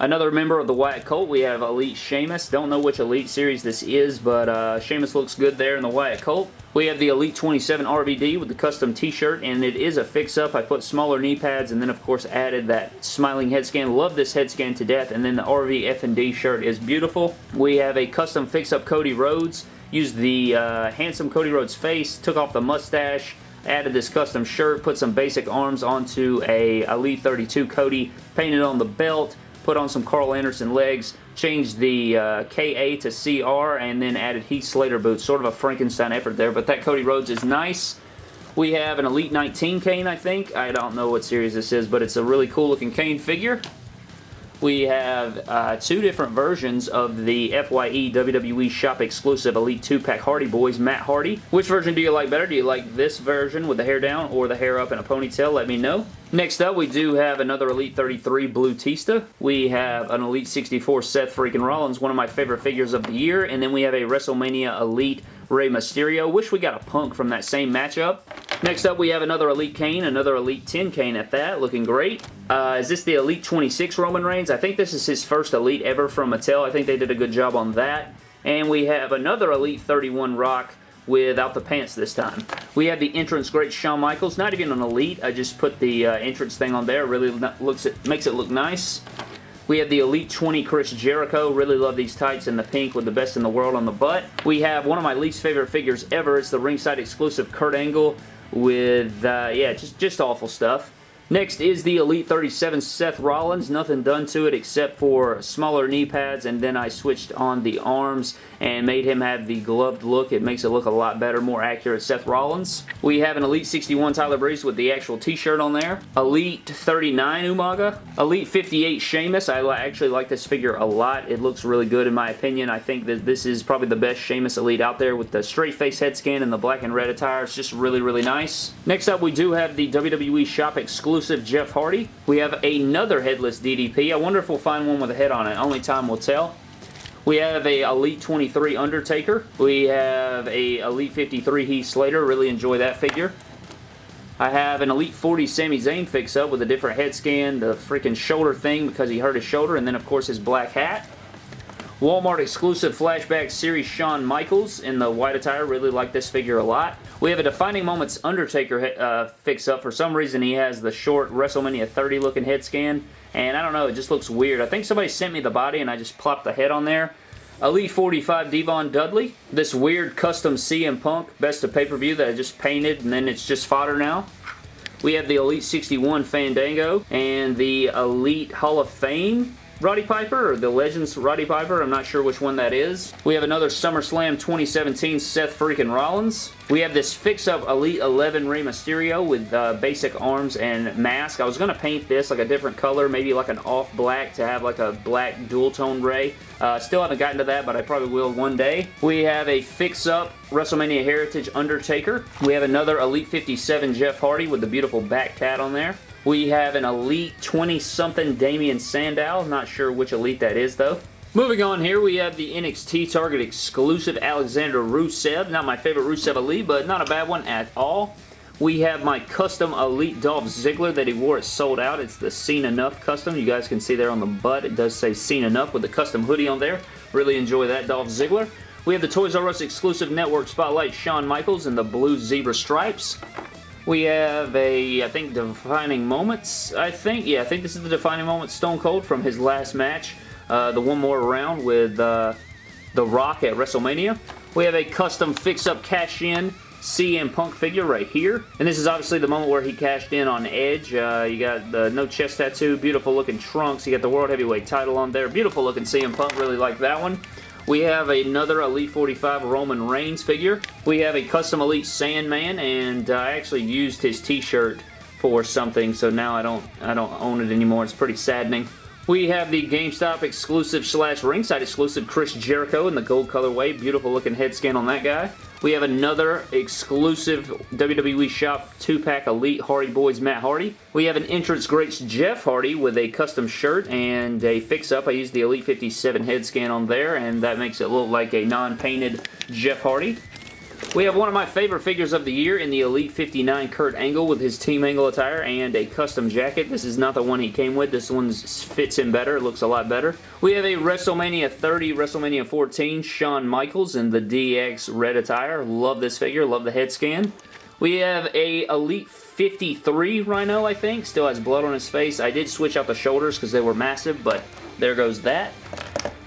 Another member of the Wyatt Cult, we have Elite Sheamus. Don't know which Elite series this is, but uh, Sheamus looks good there in the Wyatt Cult. We have the Elite 27 RVD with the custom t-shirt, and it is a fix-up. I put smaller knee pads and then, of course, added that smiling head scan. Love this head scan to death, and then the RV F&D shirt is beautiful. We have a custom fix-up Cody Rhodes. Used the uh, handsome Cody Rhodes face, took off the mustache, added this custom shirt, put some basic arms onto a Elite 32 Cody, painted on the belt, put on some Karl Anderson legs, changed the uh, KA to CR, and then added Heath Slater boots. Sort of a Frankenstein effort there, but that Cody Rhodes is nice. We have an Elite 19 Kane, I think. I don't know what series this is, but it's a really cool looking Kane figure. We have uh, two different versions of the FYE WWE Shop exclusive Elite 2-pack Hardy Boys Matt Hardy. Which version do you like better? Do you like this version with the hair down or the hair up in a ponytail? Let me know. Next up, we do have another Elite 33 Batista. We have an Elite 64 Seth freaking Rollins, one of my favorite figures of the year. And then we have a WrestleMania Elite Rey Mysterio. Wish we got a Punk from that same matchup. Next up, we have another Elite Kane, another Elite 10 Kane at that, looking great. Uh, is this the Elite 26 Roman Reigns? I think this is his first Elite ever from Mattel. I think they did a good job on that. And we have another Elite 31 Rock without the pants this time. We have the entrance great Shawn Michaels. Not even an Elite. I just put the uh, entrance thing on there. Really looks it makes it look nice. We have the Elite 20 Chris Jericho. Really love these tights in the pink with the best in the world on the butt. We have one of my least favorite figures ever. It's the ringside exclusive Kurt Angle with, uh, yeah, just, just awful stuff. Next is the Elite 37 Seth Rollins. Nothing done to it except for smaller knee pads and then I switched on the arms and made him have the gloved look. It makes it look a lot better, more accurate Seth Rollins. We have an Elite 61 Tyler Breeze with the actual t-shirt on there. Elite 39 Umaga. Elite 58 Sheamus. I actually like this figure a lot. It looks really good in my opinion. I think that this is probably the best Sheamus Elite out there with the straight face head scan and the black and red attire. It's just really, really nice. Next up, we do have the WWE Shop exclusive exclusive Jeff Hardy. We have another headless DDP. I wonder if we'll find one with a head on it. Only time will tell. We have a Elite 23 Undertaker. We have a Elite 53 Heath Slater. Really enjoy that figure. I have an Elite 40 Sami Zayn fix-up with a different head scan, the freaking shoulder thing because he hurt his shoulder, and then of course his black hat. Walmart exclusive Flashback Series Shawn Michaels in the white attire. Really like this figure a lot. We have a Defining Moments Undertaker uh, fix-up. For some reason, he has the short WrestleMania 30 looking head scan. And I don't know, it just looks weird. I think somebody sent me the body and I just plopped the head on there. Elite 45 Devon Dudley. This weird custom CM Punk Best of Pay-Per-View that I just painted and then it's just fodder now. We have the Elite 61 Fandango and the Elite Hall of Fame Roddy Piper or the Legends Roddy Piper. I'm not sure which one that is. We have another SummerSlam 2017 Seth freaking Rollins. We have this fix-up Elite 11 Rey Mysterio with uh, basic arms and mask. I was going to paint this like a different color, maybe like an off black to have like a black dual tone Rey. Uh, still haven't gotten to that, but I probably will one day. We have a fix-up WrestleMania Heritage Undertaker. We have another Elite 57 Jeff Hardy with the beautiful back tat on there. We have an Elite 20-something Damien Sandow. Not sure which Elite that is, though. Moving on here, we have the NXT Target exclusive Alexander Rusev. Not my favorite Rusev Elite, but not a bad one at all. We have my custom Elite Dolph Ziggler that he wore. It's sold out. It's the Seen Enough custom. You guys can see there on the butt. It does say Seen Enough with the custom hoodie on there. Really enjoy that Dolph Ziggler. We have the Toys R Us exclusive network spotlight Shawn Michaels in the blue zebra stripes. We have a, I think, Defining Moments, I think. Yeah, I think this is the Defining moment Stone Cold from his last match. Uh, the one more round with uh, The Rock at WrestleMania. We have a custom fix-up cash-in CM Punk figure right here. And this is obviously the moment where he cashed in on Edge. Uh, you got the no chest tattoo, beautiful looking trunks. You got the World Heavyweight title on there. Beautiful looking CM Punk, really like that one. We have another Elite 45 Roman Reigns figure. We have a custom Elite Sandman, and I actually used his t-shirt for something, so now I don't, I don't own it anymore. It's pretty saddening. We have the GameStop exclusive slash ringside exclusive Chris Jericho in the gold colorway. Beautiful looking head scan on that guy. We have another exclusive WWE Shop 2-pack Elite Hardy Boys Matt Hardy. We have an Entrance Greats Jeff Hardy with a custom shirt and a fix-up. I used the Elite 57 head scan on there, and that makes it look like a non-painted Jeff Hardy. We have one of my favorite figures of the year in the Elite 59 Kurt Angle with his Team Angle attire and a custom jacket. This is not the one he came with. This one fits him better. It looks a lot better. We have a WrestleMania 30, WrestleMania 14 Shawn Michaels in the DX red attire. Love this figure. Love the head scan. We have a Elite 53 Rhino, I think. Still has blood on his face. I did switch out the shoulders because they were massive, but there goes that.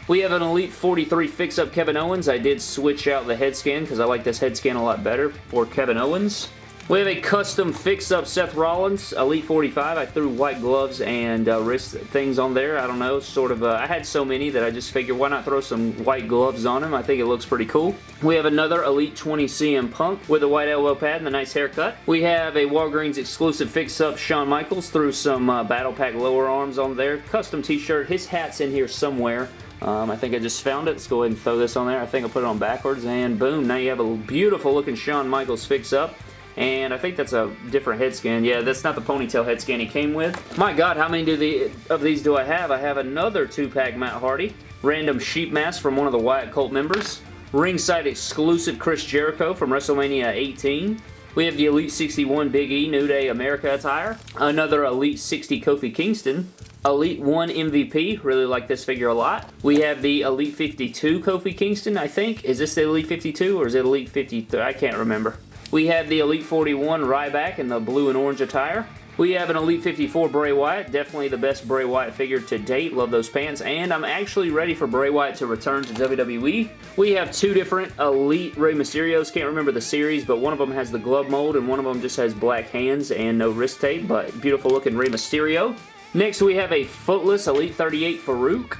We have an Elite 43 fix-up Kevin Owens. I did switch out the head scan because I like this head scan a lot better for Kevin Owens. We have a custom fix-up Seth Rollins, Elite 45. I threw white gloves and uh, wrist things on there. I don't know, sort of, uh, I had so many that I just figured why not throw some white gloves on him. I think it looks pretty cool. We have another Elite 20 CM Punk with a white elbow pad and a nice haircut. We have a Walgreens exclusive fix-up Shawn Michaels, threw some uh, Battle Pack lower arms on there. Custom t-shirt. His hat's in here somewhere. Um, I think I just found it. Let's go ahead and throw this on there. I think I'll put it on backwards, and boom, now you have a beautiful looking Shawn Michaels fix-up. and I think that's a different head scan. Yeah, that's not the ponytail head scan he came with. My god, how many do the, of these do I have? I have another two-pack Matt Hardy, random sheep mask from one of the Wyatt Cult members, ringside exclusive Chris Jericho from WrestleMania 18, we have the Elite 61 Big E New Day America attire. Another Elite 60 Kofi Kingston. Elite 1 MVP. Really like this figure a lot. We have the Elite 52 Kofi Kingston, I think. Is this the Elite 52 or is it Elite 53? I can't remember. We have the Elite 41 Ryback in the blue and orange attire. We have an Elite 54 Bray Wyatt. Definitely the best Bray Wyatt figure to date. Love those pants. And I'm actually ready for Bray Wyatt to return to WWE. We have two different Elite Rey Mysterios. Can't remember the series, but one of them has the glove mold and one of them just has black hands and no wrist tape, but beautiful looking Rey Mysterio. Next, we have a footless Elite 38 Farouk.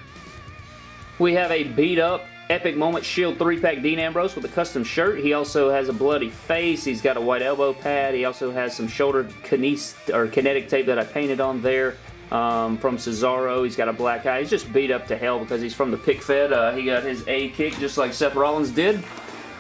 We have a beat up Epic Moment Shield 3-pack Dean Ambrose with a custom shirt. He also has a bloody face. He's got a white elbow pad. He also has some shoulder or kinetic tape that I painted on there. Um, from Cesaro. He's got a black eye. He's just beat up to hell because he's from the pick fed. Uh, he got his A kick just like Seth Rollins did.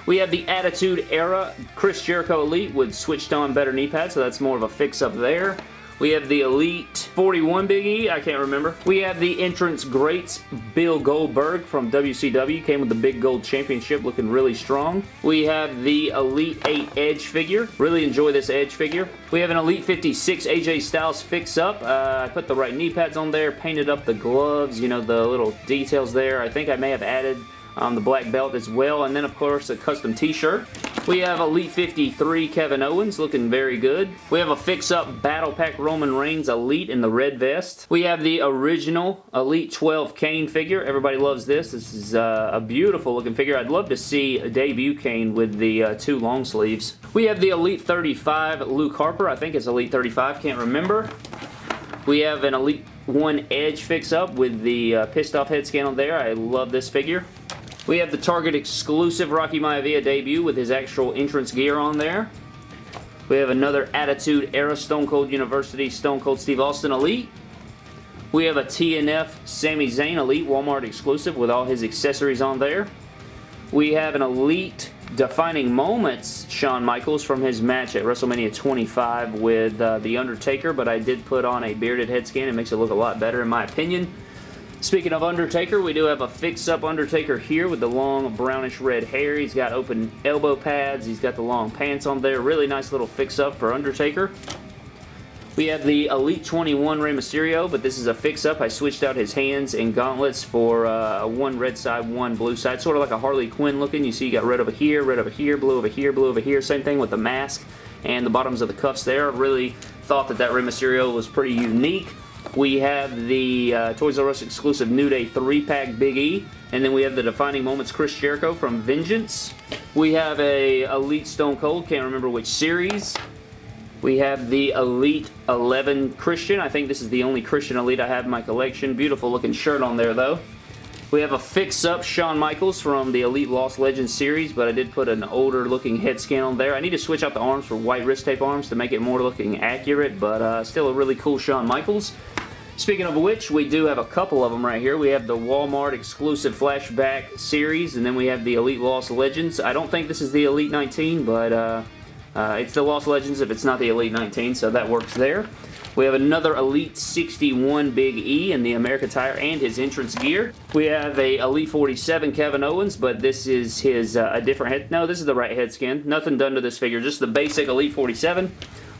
We have the Attitude Era Chris Jericho Elite with switched on better knee pads, so that's more of a fix up there. We have the Elite 41 Big E. I can't remember. We have the Entrance Greats Bill Goldberg from WCW. Came with the Big Gold Championship looking really strong. We have the Elite 8 Edge figure. Really enjoy this Edge figure. We have an Elite 56 AJ Styles fix-up. Uh, I put the right knee pads on there, painted up the gloves, you know, the little details there. I think I may have added um, the black belt as well. And then, of course, a custom t-shirt. We have Elite 53 Kevin Owens looking very good. We have a fix-up Battle Pack Roman Reigns Elite in the red vest. We have the original Elite 12 Kane figure. Everybody loves this. This is uh, a beautiful looking figure. I'd love to see a debut Kane with the uh, two long sleeves. We have the Elite 35 Luke Harper. I think it's Elite 35. Can't remember. We have an Elite 1 Edge fix-up with the uh, pissed off head scan on there. I love this figure. We have the Target exclusive Rocky Maivia debut with his actual entrance gear on there. We have another Attitude Era Stone Cold University Stone Cold Steve Austin Elite. We have a TNF Sami Zayn Elite Walmart exclusive with all his accessories on there. We have an Elite Defining Moments Shawn Michaels from his match at WrestleMania 25 with uh, The Undertaker, but I did put on a bearded head scan. It makes it look a lot better in my opinion. Speaking of Undertaker, we do have a fix-up Undertaker here with the long brownish red hair. He's got open elbow pads. He's got the long pants on there. Really nice little fix-up for Undertaker. We have the Elite 21 Rey Mysterio, but this is a fix-up. I switched out his hands and gauntlets for uh, one red side, one blue side. Sort of like a Harley Quinn looking. You see you got red over here, red over here, blue over here, blue over here. Same thing with the mask and the bottoms of the cuffs there. really thought that that Rey Mysterio was pretty unique. We have the uh, Toys R Us exclusive New Day 3-pack Big E. And then we have the Defining Moments Chris Jericho from Vengeance. We have a Elite Stone Cold, can't remember which series. We have the Elite 11 Christian. I think this is the only Christian Elite I have in my collection. Beautiful looking shirt on there though. We have a fix-up Shawn Michaels from the Elite Lost Legends series, but I did put an older looking head scan on there. I need to switch out the arms for white wrist tape arms to make it more looking accurate, but uh, still a really cool Shawn Michaels. Speaking of which, we do have a couple of them right here. We have the Walmart exclusive flashback series, and then we have the Elite Lost Legends. I don't think this is the Elite 19, but uh, uh, it's the Lost Legends if it's not the Elite 19, so that works there. We have another Elite 61 Big E in the America Tire and his entrance gear. We have a Elite 47 Kevin Owens, but this is his uh, a different head. No, this is the right head skin. Nothing done to this figure, just the basic Elite 47.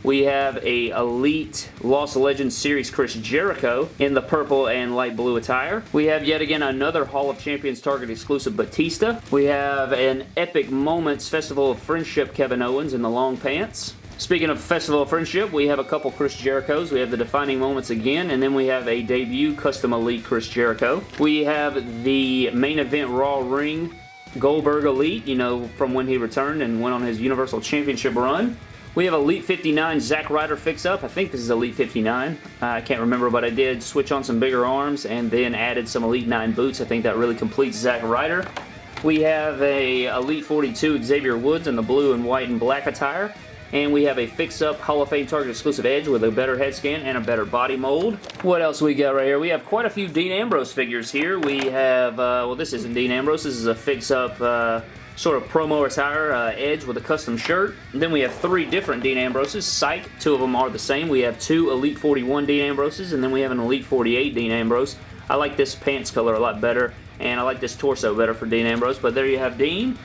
We have a Elite Lost Legends Series Chris Jericho in the purple and light blue attire. We have yet again another Hall of Champions Target exclusive Batista. We have an Epic Moments Festival of Friendship Kevin Owens in the long pants. Speaking of Festival of Friendship, we have a couple Chris Jerichos. We have the Defining Moments again, and then we have a debut Custom Elite Chris Jericho. We have the Main Event Raw Ring Goldberg Elite, you know, from when he returned and went on his Universal Championship run. We have Elite 59 Zack Ryder fix-up. I think this is Elite 59. Uh, I can't remember, but I did switch on some bigger arms and then added some Elite 9 boots. I think that really completes Zack Ryder. We have a Elite 42 Xavier Woods in the blue and white and black attire. and we have a fix-up Hall of Fame Target exclusive Edge with a better head scan and a better body mold. What else we got right here? We have quite a few Dean Ambrose figures here. We have, uh, well this isn't Dean Ambrose, this is a fix-up uh, sort of promo attire uh, edge with a custom shirt. And then we have three different Dean Ambroses. Psych, two of them are the same. We have two Elite 41 Dean Ambroses, and then we have an Elite 48 Dean Ambrose. I like this pants color a lot better, and I like this torso better for Dean Ambrose, but there you have Dean.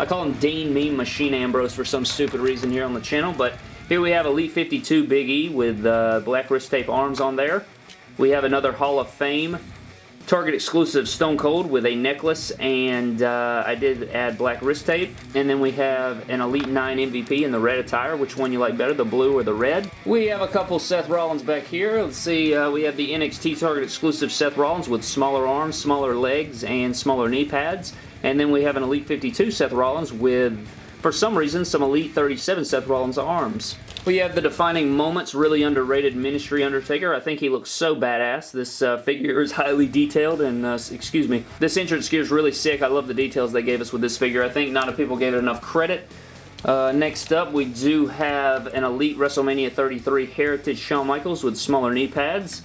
I call him Dean Mean Machine Ambrose for some stupid reason here on the channel, but here we have Elite 52 Big E with uh, black wrist tape arms on there. We have another Hall of Fame Target exclusive Stone Cold with a necklace and uh, I did add black wrist tape. And then we have an Elite 9 MVP in the red attire. Which one you like better, the blue or the red? We have a couple Seth Rollins back here. Let's see, uh, we have the NXT Target exclusive Seth Rollins with smaller arms, smaller legs, and smaller knee pads. And then we have an Elite 52 Seth Rollins with, for some reason, some Elite 37 Seth Rollins arms. We have the Defining Moments, really underrated Ministry Undertaker. I think he looks so badass. This uh, figure is *laughs* highly detailed and, uh, excuse me, this entrance gear is really sick. I love the details they gave us with this figure. I think not a people gave it enough credit. Uh, next up, we do have an Elite WrestleMania 33 Heritage Shawn Michaels with smaller knee pads.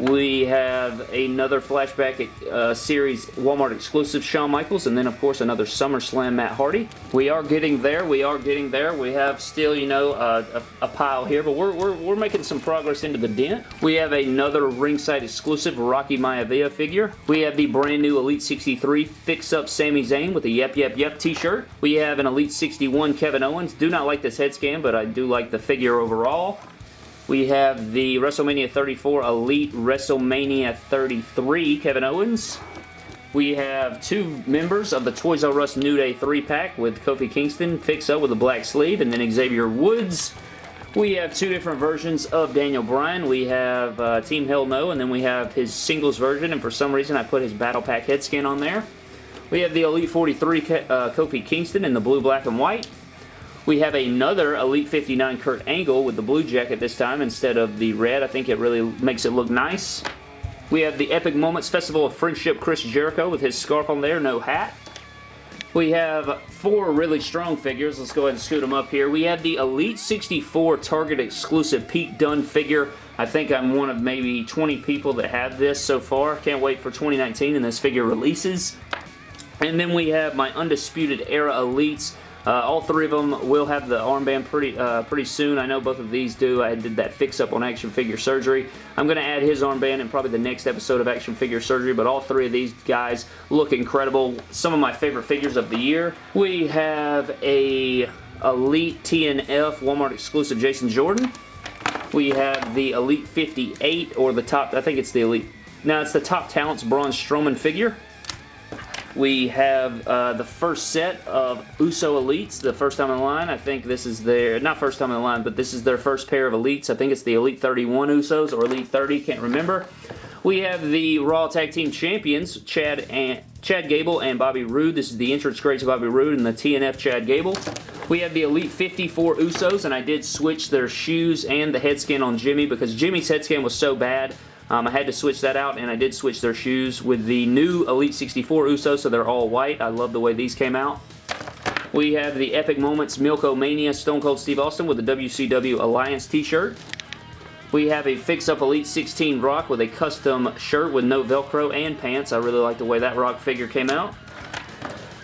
We have another Flashback uh, Series Walmart exclusive Shawn Michaels, and then of course another SummerSlam Matt Hardy. We are getting there. We are getting there. We have still, you know, uh, a, a, pile here, but we're, we're, we're making some progress into the dent. We have another ringside exclusive Rocky Maivia figure. We have the brand new Elite 63 Fix Up Sami Zayn with a Yep Yep Yep t-shirt. We have an Elite 61 Kevin Owens. Do not like this head scan, but I do like the figure overall. We have the WrestleMania 34 Elite WrestleMania 33 Kevin Owens. We have two members of the Toys R Us New Day 3-pack with Kofi Kingston fix up with a black sleeve and then Xavier Woods. We have two different versions of Daniel Bryan. We have uh, Team Hell No and then we have his singles version and for some reason I put his Battle Pack head skin on there. We have the Elite 43 uh, Kofi Kingston in the blue, black, and white. We have another Elite 59 Kurt Angle with the blue jacket this time instead of the red. I think it really makes it look nice. We have the Epic Moments Festival of Friendship Chris Jericho with his scarf on there, no hat. We have four really strong figures. Let's go ahead and scoot them up here. We have the Elite 64 Target exclusive Pete Dunne figure. I think I'm one of maybe 20 people that have this so far. Can't wait for 2019 and this figure releases. And then we have my Undisputed Era Elites uh, all three of them will have the armband pretty uh, pretty soon. I know both of these do. I did that fix-up on Action Figure Surgery. I'm going to add his armband in probably the next episode of Action Figure Surgery, but all three of these guys look incredible. Some of my favorite figures of the year. We have a Elite TNF Walmart exclusive Jason Jordan. We have the Elite 58, or the top, I think it's the Elite, Now, it's the Top Talents Braun Strowman figure. We have uh, the first set of Uso Elites, the first time in line. I think this is their, not first time in the line, but this is their first pair of Elites. I think it's the Elite 31 Usos or Elite 30, can't remember. We have the Raw Tag Team Champions, Chad and Chad Gable and Bobby Roode. This is the entrance greats of Bobby Roode and the TNF Chad Gable. We have the Elite 54 Usos, and I did switch their shoes and the head skin on Jimmy because Jimmy's head skin was so bad um, I had to switch that out, and I did switch their shoes with the new Elite 64 Uso so they're all white. I love the way these came out. We have the Epic Moments Milk-O-Mania Stone Cold Steve Austin with the WCW Alliance t-shirt. We have a fix-up Elite 16 Rock with a custom shirt with no Velcro and pants. I really like the way that Rock figure came out.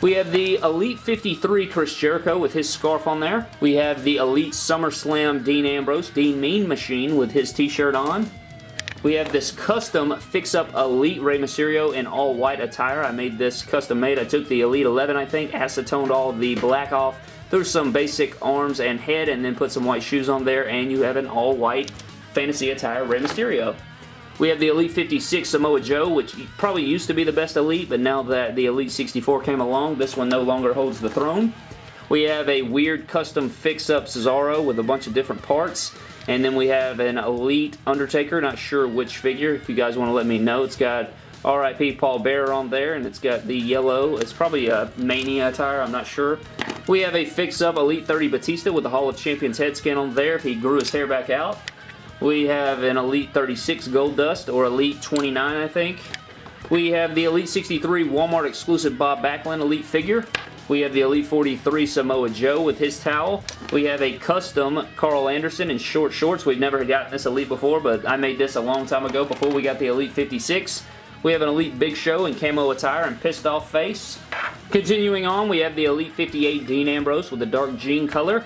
We have the Elite 53 Chris Jericho with his scarf on there. We have the Elite SummerSlam Dean Ambrose, Dean Mean Machine with his t-shirt on. We have this custom fix-up Elite Rey Mysterio in all white attire. I made this custom made. I took the Elite 11, I think, acetoned all the black off, threw some basic arms and head, and then put some white shoes on there, and you have an all-white fantasy attire Rey Mysterio. We have the Elite 56 Samoa Joe, which probably used to be the best Elite, but now that the Elite 64 came along, this one no longer holds the throne. We have a weird custom fix-up Cesaro with a bunch of different parts. And then we have an Elite Undertaker, not sure which figure. If you guys want to let me know, it's got RIP Paul Bearer on there, and it's got the yellow. It's probably a Mania attire, I'm not sure. We have a fix-up Elite 30 Batista with the Hall of Champions head scan on there if he grew his hair back out. We have an Elite 36 Gold Dust, or Elite 29, I think. We have the Elite 63 Walmart exclusive Bob Backlund Elite figure. We have the Elite 43 Samoa Joe with his towel. We have a custom Karl Anderson in short shorts. We've never gotten this Elite before, but I made this a long time ago before we got the Elite 56. We have an Elite Big Show in camo attire and pissed off face. Continuing on, we have the Elite 58 Dean Ambrose with the dark jean color.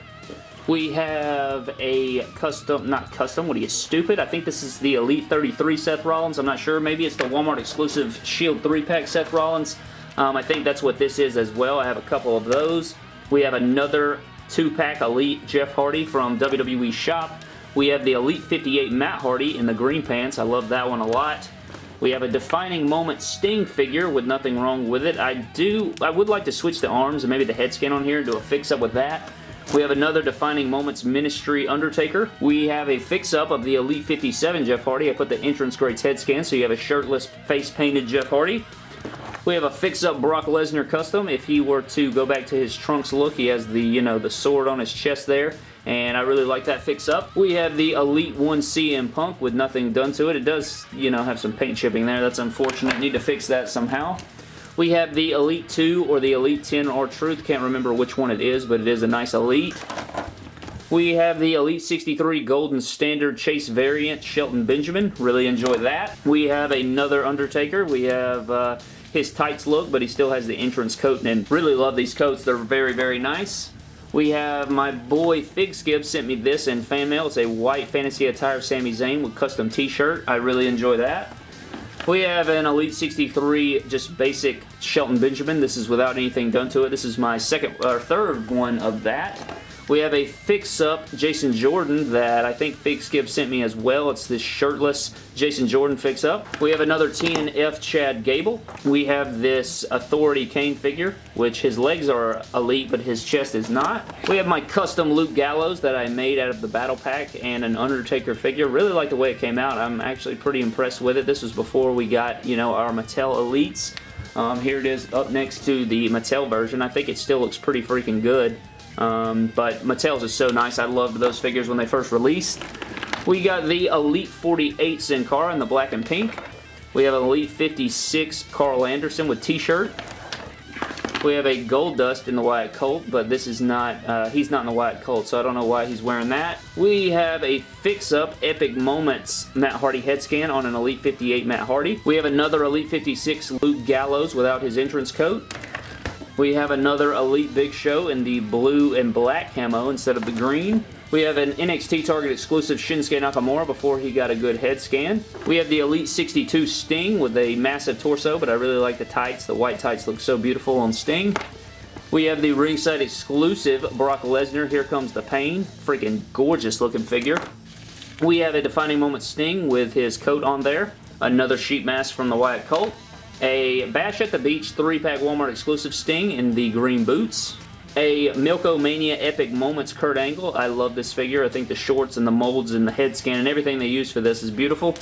We have a custom, not custom, what are you, stupid? I think this is the Elite 33 Seth Rollins. I'm not sure. Maybe it's the Walmart exclusive Shield 3-pack Seth Rollins. Um, I think that's what this is as well. I have a couple of those. We have another two-pack Elite Jeff Hardy from WWE Shop. We have the Elite 58 Matt Hardy in the green pants. I love that one a lot. We have a Defining Moment Sting figure with nothing wrong with it. I do, I would like to switch the arms and maybe the head scan on here and do a fix-up with that. We have another Defining Moments Ministry Undertaker. We have a fix-up of the Elite 57 Jeff Hardy. I put the entrance greats head scan, so you have a shirtless, face-painted Jeff Hardy. We have a fix-up Brock Lesnar custom. If he were to go back to his trunks look, he has the, you know, the sword on his chest there and I really like that fix-up. We have the Elite 1 CM Punk with nothing done to it. It does, you know, have some paint chipping there. That's unfortunate. Need to fix that somehow. We have the Elite 2 or the Elite 10 R-Truth. Can't remember which one it is, but it is a nice Elite. We have the Elite 63 Golden Standard Chase variant, Shelton Benjamin. Really enjoy that. We have another Undertaker. We have... Uh, his tights look, but he still has the entrance coat, and really love these coats. They're very, very nice. We have my boy Fig Skip sent me this in fan mail. It's a white fantasy attire Sami Zayn with custom t-shirt. I really enjoy that. We have an Elite 63 just basic Shelton Benjamin. This is without anything done to it. This is my second or third one of that. We have a fix-up Jason Jordan that I think Skip sent me as well. It's this shirtless Jason Jordan fix-up. We have another TNF Chad Gable. We have this Authority Kane figure, which his legs are elite, but his chest is not. We have my custom Luke Gallows that I made out of the Battle Pack and an Undertaker figure. Really like the way it came out. I'm actually pretty impressed with it. This was before we got, you know, our Mattel Elites. Um, here it is up next to the Mattel version. I think it still looks pretty freaking good. Um, but Mattel's is so nice. I loved those figures when they first released. We got the Elite 48 Sin Cara in the black and pink. We have an Elite 56 Karl Anderson with t-shirt. We have a Gold Dust in the Wyatt Cult, but this is not, uh, he's not in the Wyatt Cult, so I don't know why he's wearing that. We have a fix-up Epic Moments Matt Hardy head scan on an Elite 58 Matt Hardy. We have another Elite 56 Luke Gallows without his entrance coat. We have another Elite Big Show in the blue and black camo instead of the green. We have an NXT Target exclusive Shinsuke Nakamura before he got a good head scan. We have the Elite 62 Sting with a massive torso, but I really like the tights. The white tights look so beautiful on Sting. We have the ringside exclusive Brock Lesnar, Here Comes the Pain. Freaking gorgeous looking figure. We have a Defining Moment Sting with his coat on there. Another sheet mask from the Wyatt Cult a Bash at the Beach 3-pack Walmart exclusive Sting in the green boots, a Milk-O-Mania Epic Moments Kurt Angle. I love this figure. I think the shorts and the molds and the head scan and everything they use for this is beautiful.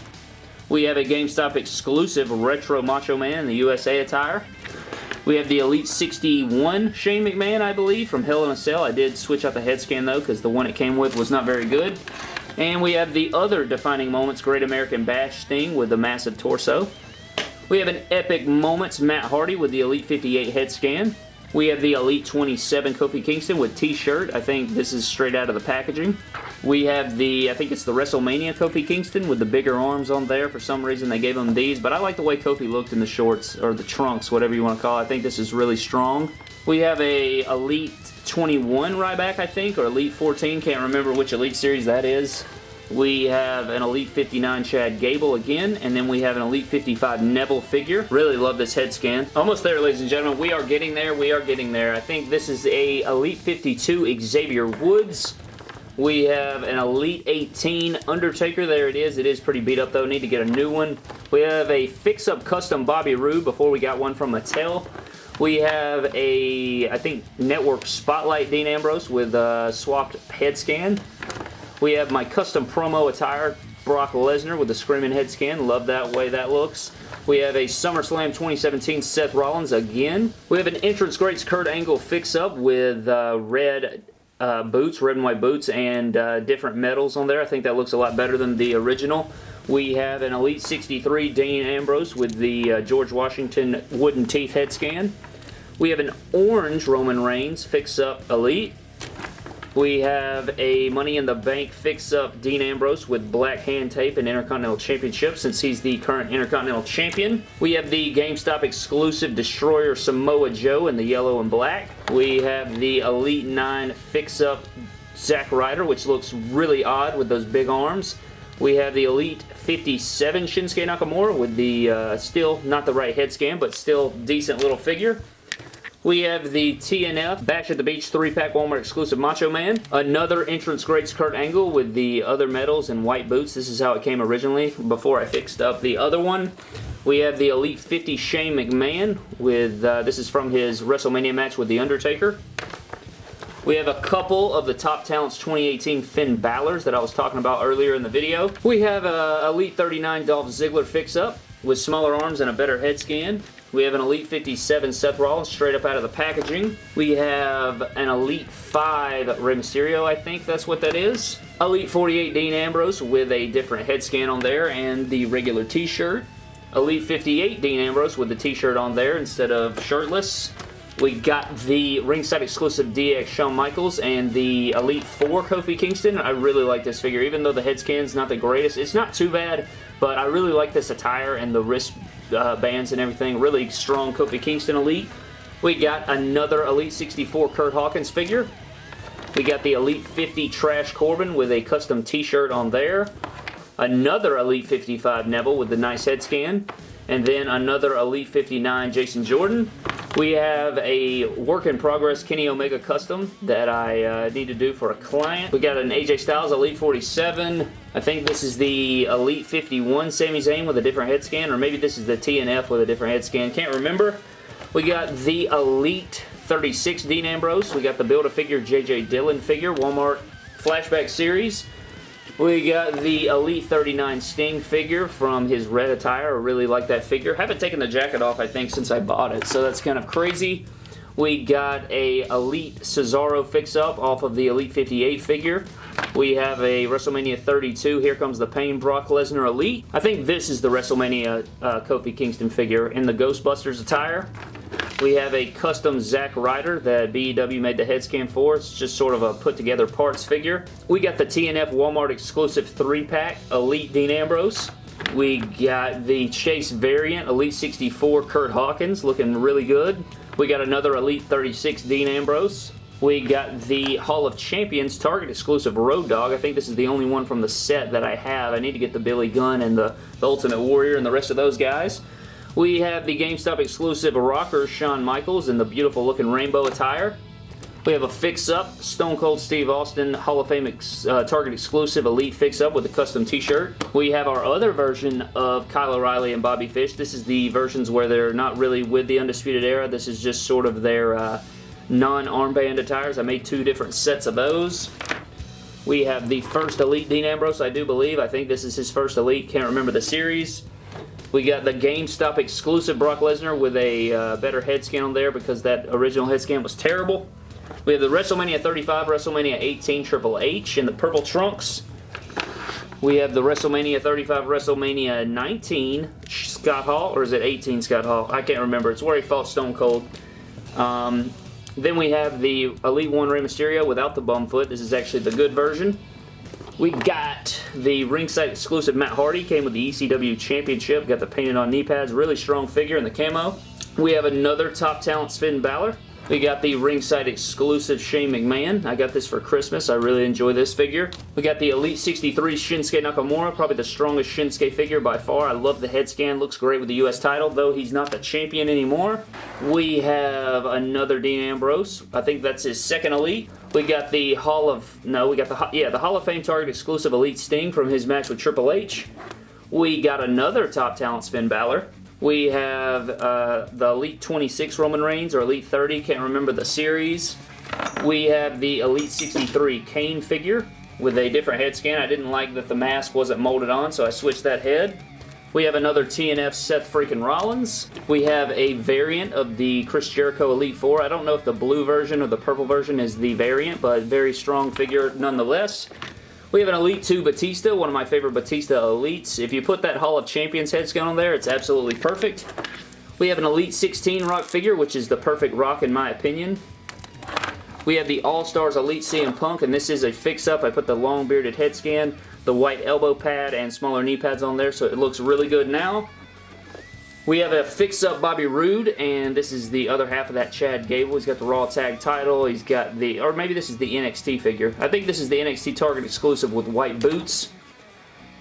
We have a GameStop exclusive Retro Macho Man in the USA attire. We have the Elite 61 Shane McMahon, I believe, from Hell in a Cell. I did switch out the head scan, though, because the one it came with was not very good. And we have the other Defining Moments Great American Bash Sting with the massive torso. We have an Epic Moments Matt Hardy with the Elite 58 head scan. We have the Elite 27 Kofi Kingston with t-shirt. I think this is straight out of the packaging. We have the, I think it's the WrestleMania Kofi Kingston with the bigger arms on there. For some reason they gave him these, but I like the way Kofi looked in the shorts, or the trunks, whatever you want to call it. I think this is really strong. We have a Elite 21 Ryback, I think, or Elite 14. Can't remember which Elite series that is. We have an Elite 59 Chad Gable again, and then we have an Elite 55 Neville figure. Really love this head scan. Almost there, ladies and gentlemen. We are getting there. We are getting there. I think this is a Elite 52 Xavier Woods. We have an Elite 18 Undertaker. There it is. It is pretty beat up, though. Need to get a new one. We have a fix-up custom Bobby Roode before we got one from Mattel. We have a, I think, Network Spotlight Dean Ambrose with a swapped head scan. We have my custom promo attire, Brock Lesnar with the Screaming Head Scan. Love that way that looks. We have a SummerSlam 2017 Seth Rollins again. We have an Entrance Greats Kurt Angle fix-up with uh, red uh, boots, red and white boots, and uh, different medals on there. I think that looks a lot better than the original. We have an Elite 63 Dean Ambrose with the uh, George Washington wooden teeth head scan. We have an orange Roman Reigns fix-up Elite. We have a Money in the Bank fix-up Dean Ambrose with black hand tape and Intercontinental Championship since he's the current Intercontinental Champion. We have the GameStop exclusive Destroyer Samoa Joe in the yellow and black. We have the Elite 9 fix-up Zack Ryder, which looks really odd with those big arms. We have the Elite 57 Shinsuke Nakamura with the, uh, still not the right head scan, but still decent little figure. We have the TNF Bash at the Beach 3-pack Walmart exclusive Macho Man. Another entrance greats Kurt Angle with the other medals and white boots. This is how it came originally before I fixed up the other one. We have the Elite 50 Shane McMahon with, uh, this is from his WrestleMania match with The Undertaker. We have a couple of the Top Talents 2018 Finn Balor's that I was talking about earlier in the video. We have a Elite 39 Dolph Ziggler fix-up with smaller arms and a better head scan. We have an Elite 57 Seth Rollins straight up out of the packaging. We have an Elite 5 Rey Mysterio, I think that's what that is. Elite 48 Dean Ambrose with a different head scan on there and the regular t-shirt. Elite 58 Dean Ambrose with the t-shirt on there instead of shirtless. We got the ringside exclusive DX Shawn Michaels and the Elite 4 Kofi Kingston. I really like this figure, even though the head scan's not the greatest. It's not too bad, but I really like this attire and the wrist uh, bands and everything. Really strong Kofi Kingston Elite. We got another Elite 64 Curt Hawkins figure. We got the Elite 50 Trash Corbin with a custom t-shirt on there. Another Elite 55 Neville with the nice head scan. And then another Elite 59 Jason Jordan. We have a work in progress Kenny Omega custom that I uh, need to do for a client. We got an AJ Styles Elite 47. I think this is the Elite 51 Sami Zayn with a different head scan, or maybe this is the TNF with a different head scan. Can't remember. We got the Elite 36 Dean Ambrose. We got the Build-A-Figure JJ Dillon figure, Walmart Flashback Series. We got the Elite 39 Sting figure from his red attire. I really like that figure. Haven't taken the jacket off, I think, since I bought it, so that's kind of crazy. We got a Elite Cesaro fix-up off of the Elite 58 figure. We have a WrestleMania 32, Here Comes the Pain Brock Lesnar Elite. I think this is the WrestleMania uh, Kofi Kingston figure in the Ghostbusters attire. We have a custom Zack Ryder that BEW made the head scan for. It's just sort of a put together parts figure. We got the TNF Walmart exclusive 3-pack Elite Dean Ambrose. We got the Chase variant Elite 64 Curt Hawkins looking really good. We got another Elite 36 Dean Ambrose. We got the Hall of Champions Target exclusive Road Dog. I think this is the only one from the set that I have. I need to get the Billy Gunn and the, the Ultimate Warrior and the rest of those guys. We have the GameStop exclusive rocker Shawn Michaels in the beautiful looking rainbow attire. We have a fix-up Stone Cold Steve Austin Hall of Fame ex uh, Target exclusive Elite fix-up with a custom t-shirt. We have our other version of Kyle O'Reilly and Bobby Fish. This is the versions where they're not really with the Undisputed Era. This is just sort of their uh, non-armband attires. I made two different sets of those. We have the first Elite Dean Ambrose, I do believe. I think this is his first Elite. Can't remember the series. We got the GameStop exclusive Brock Lesnar with a uh, better head scan on there because that original head scan was terrible. We have the WrestleMania 35, WrestleMania 18 Triple H in the purple trunks. We have the WrestleMania 35, WrestleMania 19 Scott Hall, or is it 18 Scott Hall? I can't remember. It's where he fought Stone Cold. Um, then we have the Elite 1 Rey Mysterio without the bum foot. This is actually the good version. We got the ringside exclusive Matt Hardy. Came with the ECW Championship. Got the painted on knee pads. Really strong figure in the camo. We have another Top Talent Finn Balor. We got the ringside exclusive Shane McMahon. I got this for Christmas. I really enjoy this figure. We got the Elite 63 Shinsuke Nakamura, probably the strongest Shinsuke figure by far. I love the head scan. Looks great with the U.S. title, though he's not the champion anymore. We have another Dean Ambrose. I think that's his second Elite. We got the Hall of... No, we got the... Yeah, the Hall of Fame Target exclusive Elite Sting from his match with Triple H. We got another Top Talent Finn Balor. We have uh, the Elite 26 Roman Reigns or Elite 30, can't remember the series. We have the Elite 63 Kane figure with a different head scan. I didn't like that the mask wasn't molded on, so I switched that head. We have another TNF Seth freaking Rollins. We have a variant of the Chris Jericho Elite 4. I don't know if the blue version or the purple version is the variant, but very strong figure nonetheless. We have an Elite 2 Batista, one of my favorite Batista Elites. If you put that Hall of Champions head scan on there, it's absolutely perfect. We have an Elite 16 Rock figure, which is the perfect Rock in my opinion. We have the All-Stars Elite CM Punk, and this is a fix-up. I put the long bearded head scan, the white elbow pad, and smaller knee pads on there, so it looks really good now. We have a fix-up Bobby Roode, and this is the other half of that Chad Gable. He's got the Raw Tag title. He's got the, or maybe this is the NXT figure. I think this is the NXT Target exclusive with white boots.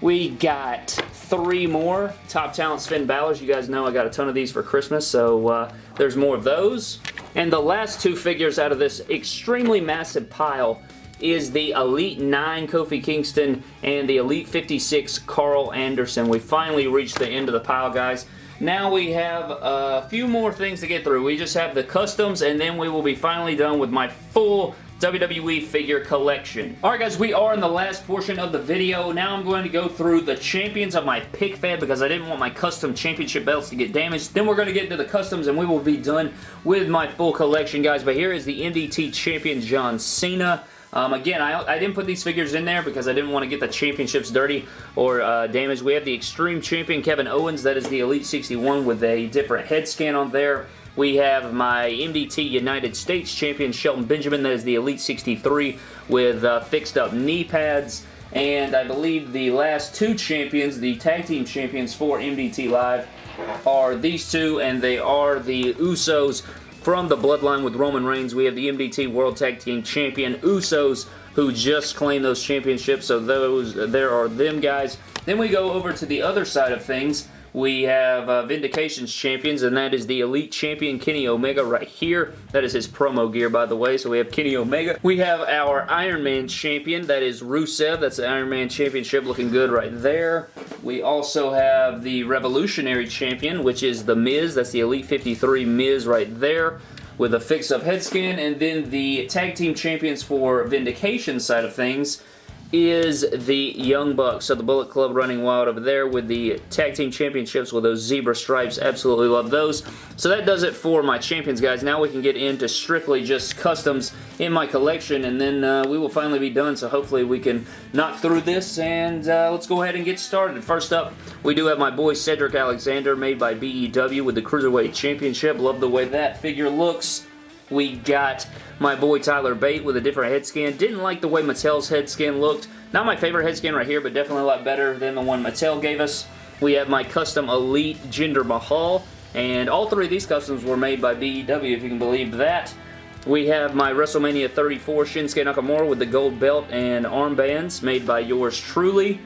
We got three more Top Talent Finn Balor's. You guys know I got a ton of these for Christmas, so uh, there's more of those. And the last two figures out of this extremely massive pile is the Elite 9 Kofi Kingston and the Elite 56 Karl Anderson. We finally reached the end of the pile, guys. Now we have a few more things to get through. We just have the customs, and then we will be finally done with my full WWE figure collection. Alright guys, we are in the last portion of the video. Now I'm going to go through the champions of my pick fed because I didn't want my custom championship belts to get damaged. Then we're going to get into the customs and we will be done with my full collection guys. But here is the MDT champion John Cena. Um, again, I, I, didn't put these figures in there because I didn't want to get the championships dirty or uh, damaged. We have the Extreme Champion Kevin Owens. That is the Elite 61 with a different head scan on there. We have my MDT United States Champion Shelton Benjamin. That is the Elite 63 with uh, fixed up knee pads. And I believe the last two champions, the tag team champions for MDT Live, are these two, and they are the Usos from the Bloodline with Roman Reigns. We have the MDT World Tag Team Champion Usos who just claimed those championships, so those there are them guys. Then we go over to the other side of things we have uh, Vindication's champions, and that is the Elite Champion Kenny Omega right here. That is his promo gear, by the way, so we have Kenny Omega. We have our Iron Man champion, that is Rusev. That's the Iron Man Championship looking good right there. We also have the Revolutionary champion, which is The Miz. That's the Elite 53 Miz right there with a fix-up head scan, and then the tag team champions for Vindication side of things is the Young Bucks. So the Bullet Club running wild over there with the Tag Team Championships with those zebra stripes. Absolutely love those. So that does it for my champions, guys. Now we can get into strictly just customs in my collection, and then uh, we will finally be done. So hopefully we can knock through this, and uh, let's go ahead and get started. First up, we do have my boy Cedric Alexander made by BEW with the Cruiserweight Championship. Love the way that figure looks. We got my boy Tyler Bate with a different head scan. Didn't like the way Mattel's head scan looked. Not my favorite head scan right here, but definitely a lot better than the one Mattel gave us. We have my custom Elite Jinder Mahal, and all three of these customs were made by BEW, if you can believe that. We have my WrestleMania 34 Shinsuke Nakamura with the gold belt and armbands made by yours truly.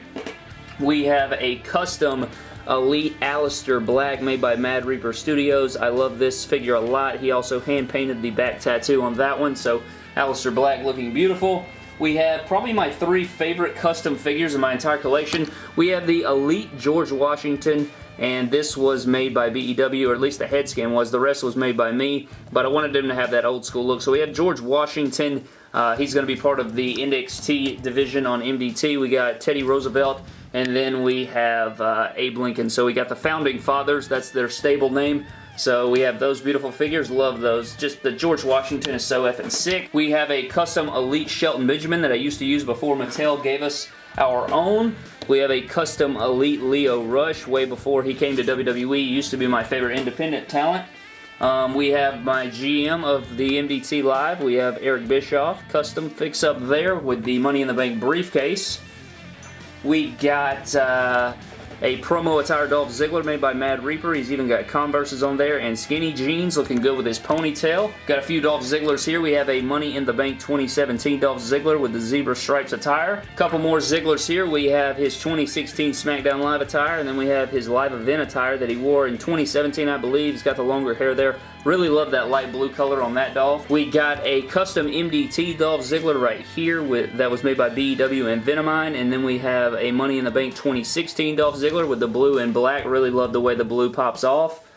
We have a custom Elite Aleister Black made by Mad Reaper Studios. I love this figure a lot. He also hand-painted the back tattoo on that one, so Aleister Black looking beautiful. We have probably my three favorite custom figures in my entire collection. We have the Elite George Washington and this was made by BEW, or at least the head scan was. The rest was made by me, but I wanted him to have that old school look. So we have George Washington. Uh, he's going to be part of the NXT division on MDT. We got Teddy Roosevelt and then we have uh, Abe Lincoln. So we got the Founding Fathers. That's their stable name. So we have those beautiful figures. Love those. Just the George Washington is so effing sick. We have a custom Elite Shelton Benjamin that I used to use before Mattel gave us our own. We have a custom Elite Lio Rush way before he came to WWE. He used to be my favorite independent talent. Um, we have my GM of the MDT Live. We have Eric Bischoff, custom fix up there with the Money in the Bank briefcase. We got uh, a promo attire Dolph Ziggler made by Mad Reaper. He's even got Converses on there and skinny jeans looking good with his ponytail. Got a few Dolph Zigglers here. We have a Money in the Bank 2017 Dolph Ziggler with the zebra stripes attire. Couple more Zigglers here. We have his 2016 SmackDown Live attire and then we have his live event attire that he wore in 2017 I believe. He's got the longer hair there. Really love that light blue color on that doll. We got a custom MDT Dolph Ziggler right here with that was made by BEW and Venomine. And then we have a Money in the Bank 2016 Dolph Ziggler with the blue and black. Really love the way the blue pops off.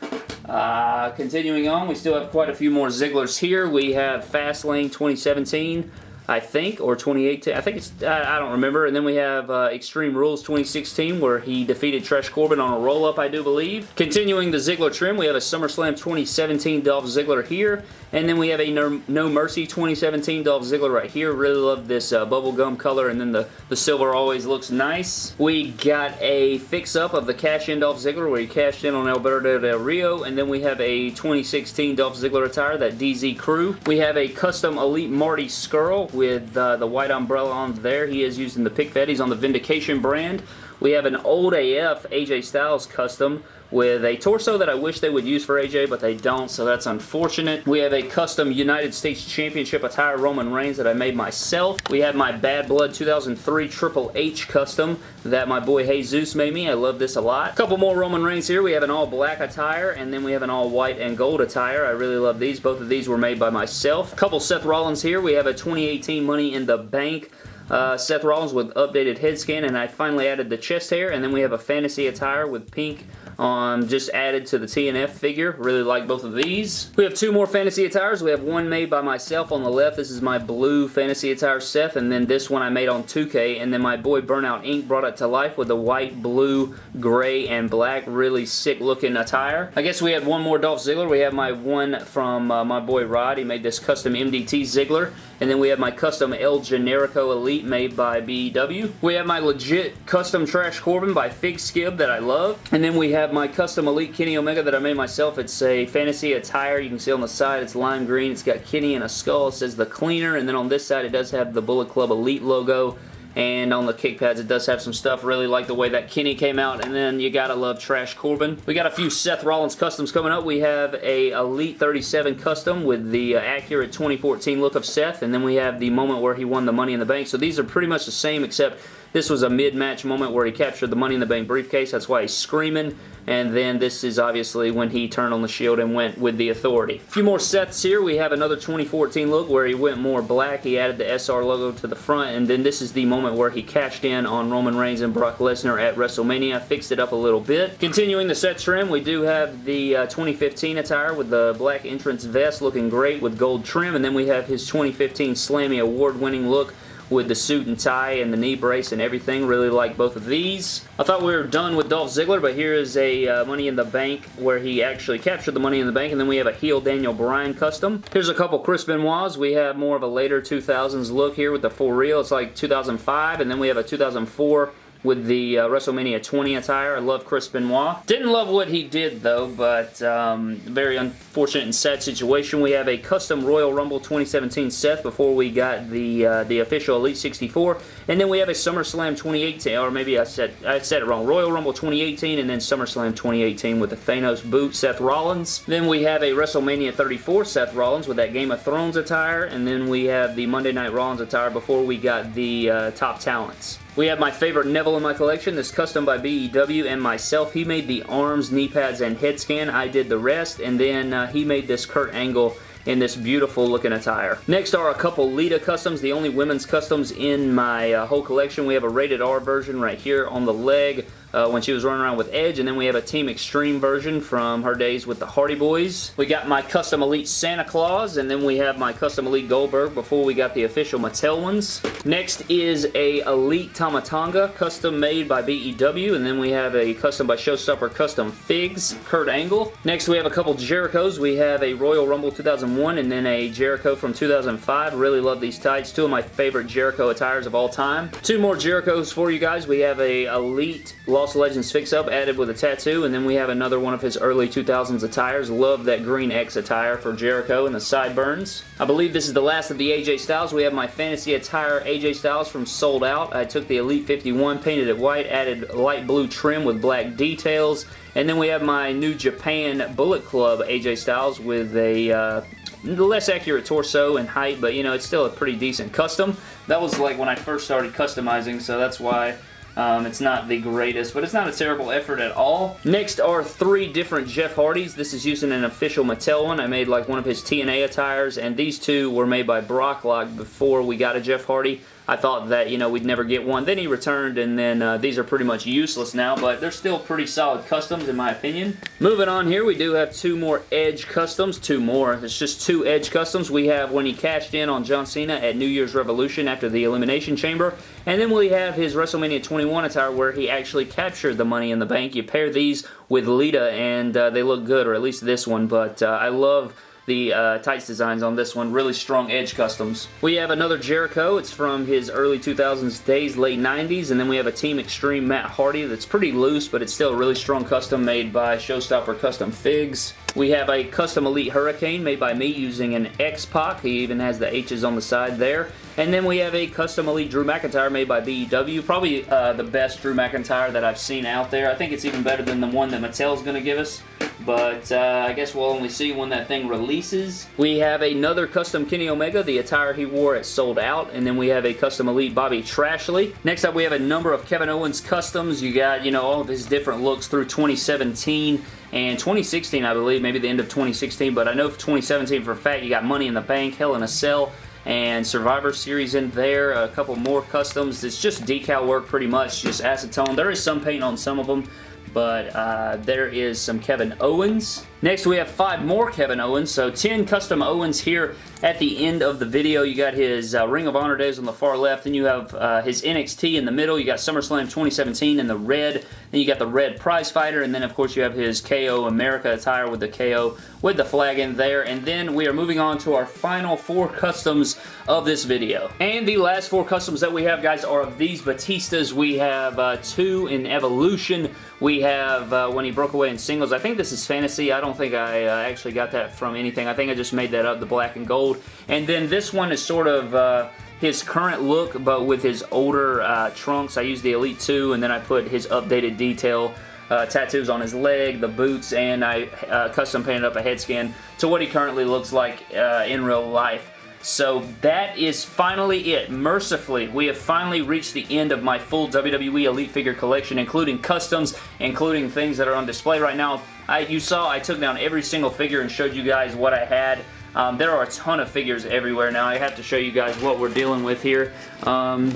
Uh, continuing on, we still have quite a few more Zigglers here. We have Fastlane 2017. I think, or 2018. I think it's, I don't remember. And then we have uh, Extreme Rules 2016 where he defeated Trash Corbin on a roll-up, I do believe. Continuing the Ziggler trim, we have a SummerSlam 2017 Dolph Ziggler here. And then we have a No, Mercy 2017 Dolph Ziggler right here. Really love this uh, bubblegum color. And then the, the silver always looks nice. We got a fix-up of the cash-in Dolph Ziggler where he cashed in on Alberto Del Rio. And then we have a 2016 Dolph Ziggler attire, that DZ Crew. We have a custom Elite Marty Scurll with uh, the white umbrella on there. He is using the Pick He's on the Vindication brand. We have an old AF AJ Styles custom with a torso that I wish they would use for AJ, but they don't, so that's unfortunate. We have a custom United States Championship attire Roman Reigns that I made myself. We have my Bad Blood 2003 Triple H custom that my boy Jesus made me. I love this a lot. A couple more Roman Reigns here. We have an all black attire, and then we have an all white and gold attire. I really love these. Both of these were made by myself. A couple Seth Rollins here. We have a 2018 Money in the Bank uh, Seth Rollins with updated head scan, and I finally added the chest hair, and then we have a fantasy attire with pink um, just added to the TNF figure. Really like both of these. We have two more fantasy attires. We have one made by myself on the left. This is my blue fantasy attire Seth, and then this one I made on 2K, and then my boy Burnout Ink brought it to life with the white, blue, gray, and black. Really sick looking attire. I guess we have one more Dolph Ziggler. We have my one from uh, my boy Rod. He made this custom MDT Ziggler. And then we have my custom El Generico Elite made by BEW. We have my legit custom Trash Corbin by Fig Skib that I love. And then we have my custom Elite Kenny Omega that I made myself. It's a fantasy attire. You can see on the side it's lime green. It's got Kenny and a skull. It says the cleaner. And then on this side it does have the Bullet Club Elite logo and on the kick pads it does have some stuff really like the way that Kenny came out and then you gotta love Trash Corbin. We got a few Seth Rollins customs coming up. We have a Elite 37 custom with the uh, accurate 2014 look of Seth and then we have the moment where he won the Money in the Bank. So these are pretty much the same except this was a mid-match moment where he captured the Money in the Bank briefcase. That's why he's screaming. And then this is obviously when he turned on the shield and went with the authority. A few more sets here. We have another 2014 look where he went more black. He added the SR logo to the front. And then this is the moment where he cashed in on Roman Reigns and Brock Lesnar at WrestleMania. Fixed it up a little bit. Continuing the set trim, we do have the uh, 2015 attire with the black entrance vest looking great with gold trim. And then we have his 2015 Slammy award-winning look with the suit and tie and the knee brace and everything. Really like both of these. I thought we were done with Dolph Ziggler, but here is a uh, Money in the Bank where he actually captured the Money in the Bank, and then we have a heel Daniel Bryan custom. Here's a couple Chris Benoit's. We have more of a later 2000s look here with the full real. It's like 2005, and then we have a 2004 with the uh, WrestleMania 20 attire. I love Chris Benoit. Didn't love what he did though, but um, very unfortunate and sad situation. We have a custom Royal Rumble 2017 Seth before we got the uh, the official Elite 64, and then we have a SummerSlam 2018, or maybe I said I said it wrong. Royal Rumble 2018, and then SummerSlam 2018 with the Thanos boot Seth Rollins. Then we have a WrestleMania 34 Seth Rollins with that Game of Thrones attire, and then we have the Monday Night Rollins attire before we got the uh, Top Talents. We have my favorite Neville in my collection. This custom by BEW and myself. He made the arms, knee pads, and head scan. I did the rest, and then uh, he made this Kurt Angle in this beautiful looking attire. Next are a couple Lita customs, the only women's customs in my uh, whole collection. We have a rated R version right here on the leg, uh, when she was running around with Edge. And then we have a Team Extreme version from her days with the Hardy Boys. We got my Custom Elite Santa Claus, and then we have my Custom Elite Goldberg before we got the official Mattel ones. Next is a Elite Tama Tonga, custom made by BEW, and then we have a custom by Showstopper Custom Figs, Kurt Angle. Next we have a couple Jerichos. We have a Royal Rumble 2001 and then a Jericho from 2005. Really love these tights. Two of my favorite Jericho attires of all time. Two more Jerichos for you guys. We have a Elite Lost Lost Legends fix-up added with a tattoo, and then we have another one of his early 2000s attires. Love that green X attire for Jericho and the sideburns. I believe this is the last of the AJ Styles. We have my fantasy attire AJ Styles from Sold Out. I took the Elite 51, painted it white, added light blue trim with black details, and then we have my New Japan Bullet Club AJ Styles with a uh, less accurate torso and height, but you know, it's still a pretty decent custom. That was like when I first started customizing, so that's why um, it's not the greatest, but it's not a terrible effort at all. Next are three different Jeff Hardys. This is using an official Mattel one. I made like one of his TNA attires, and these two were made by Brocklock before we got a Jeff Hardy. I thought that, you know, we'd never get one. Then he returned, and then uh, these are pretty much useless now, but they're still pretty solid customs, in my opinion. Moving on here, we do have two more Edge customs. Two more. It's just two Edge customs. We have when he cashed in on John Cena at New Year's Revolution after the Elimination Chamber, and then we have his WrestleMania 21 attire where he actually captured the Money in the Bank. You pair these with Lita, and uh, they look good, or at least this one, but uh, I love the uh, tights designs on this one. Really strong edge customs. We have another Jericho. It's from his early 2000s days, late 90s. And then we have a Team Extreme Matt Hardy that's pretty loose, but it's still a really strong custom made by Showstopper Custom Figs. We have a custom Elite Hurricane made by me using an X-Pac. He even has the H's on the side there. And then we have a custom Elite Drew McIntyre made by BEW. Probably uh, the best Drew McIntyre that I've seen out there. I think it's even better than the one that Mattel's going to give us but uh, I guess we'll only see when that thing releases. We have another custom Kenny Omega. The attire he wore is sold out, and then we have a custom Elite Bobby Trashley. Next up, we have a number of Kevin Owens customs. You got, you know, all of his different looks through 2017 and 2016, I believe, maybe the end of 2016, but I know for 2017 for a fact you got Money in the Bank, Hell in a Cell, and Survivor Series in there, a couple more customs. It's just decal work pretty much, just acetone. There is some paint on some of them, but uh, there is some Kevin Owens. Next, we have five more Kevin Owens, so 10 custom Owens here at the end of the video. You got his uh, Ring of Honor days on the far left, then you have uh, his NXT in the middle, you got SummerSlam 2017 in the red, then you got the red prize fighter, and then of course you have his KO America attire with the KO with the flag in there, and then we are moving on to our final four customs of this video. And the last four customs that we have, guys, are of these Batistas. We have uh, two in Evolution, we have uh, when he broke away in singles. I think this is Fantasy. I don't think I uh, actually got that from anything. I think I just made that up, the black and gold. And then this one is sort of uh, his current look, but with his older uh, trunks. I used the Elite 2, and then I put his updated detail uh, tattoos on his leg, the boots, and I uh, custom painted up a head scan to what he currently looks like uh, in real life. So that is finally it. Mercifully, we have finally reached the end of my full WWE Elite figure collection, including customs, including things that are on display right now. I, you saw I took down every single figure and showed you guys what I had. Um, there are a ton of figures everywhere now. I have to show you guys what we're dealing with here. Um,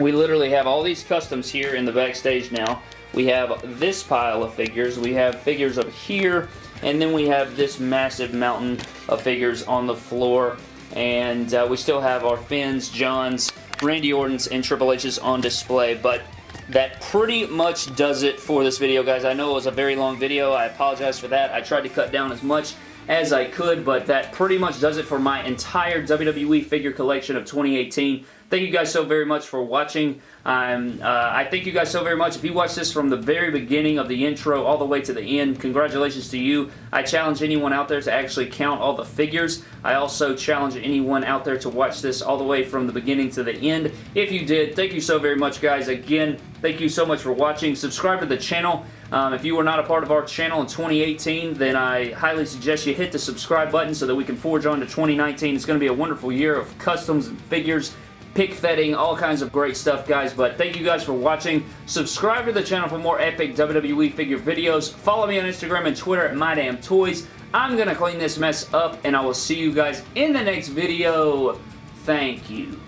we literally have all these customs here in the backstage now. We have this pile of figures. We have figures up here and then we have this massive mountain of figures on the floor. And uh, we still have our Finns, Johns, Randy Orton's, and Triple H's on display. But that pretty much does it for this video, guys. I know it was a very long video. I apologize for that. I tried to cut down as much as I could, but that pretty much does it for my entire WWE figure collection of 2018. Thank you guys so very much for watching. Um, uh, I thank you guys so very much. If you watched this from the very beginning of the intro all the way to the end, congratulations to you. I challenge anyone out there to actually count all the figures. I also challenge anyone out there to watch this all the way from the beginning to the end. If you did, thank you so very much, guys. Again, thank you so much for watching. Subscribe to the channel. Um, if you were not a part of our channel in 2018, then I highly suggest you hit the subscribe button so that we can forge on to 2019. It's going to be a wonderful year of customs and figures pick fetting, all kinds of great stuff, guys. But thank you guys for watching. Subscribe to the channel for more epic WWE figure videos. Follow me on Instagram and Twitter at MyDamnToys. I'm going to clean this mess up, and I will see you guys in the next video. Thank you.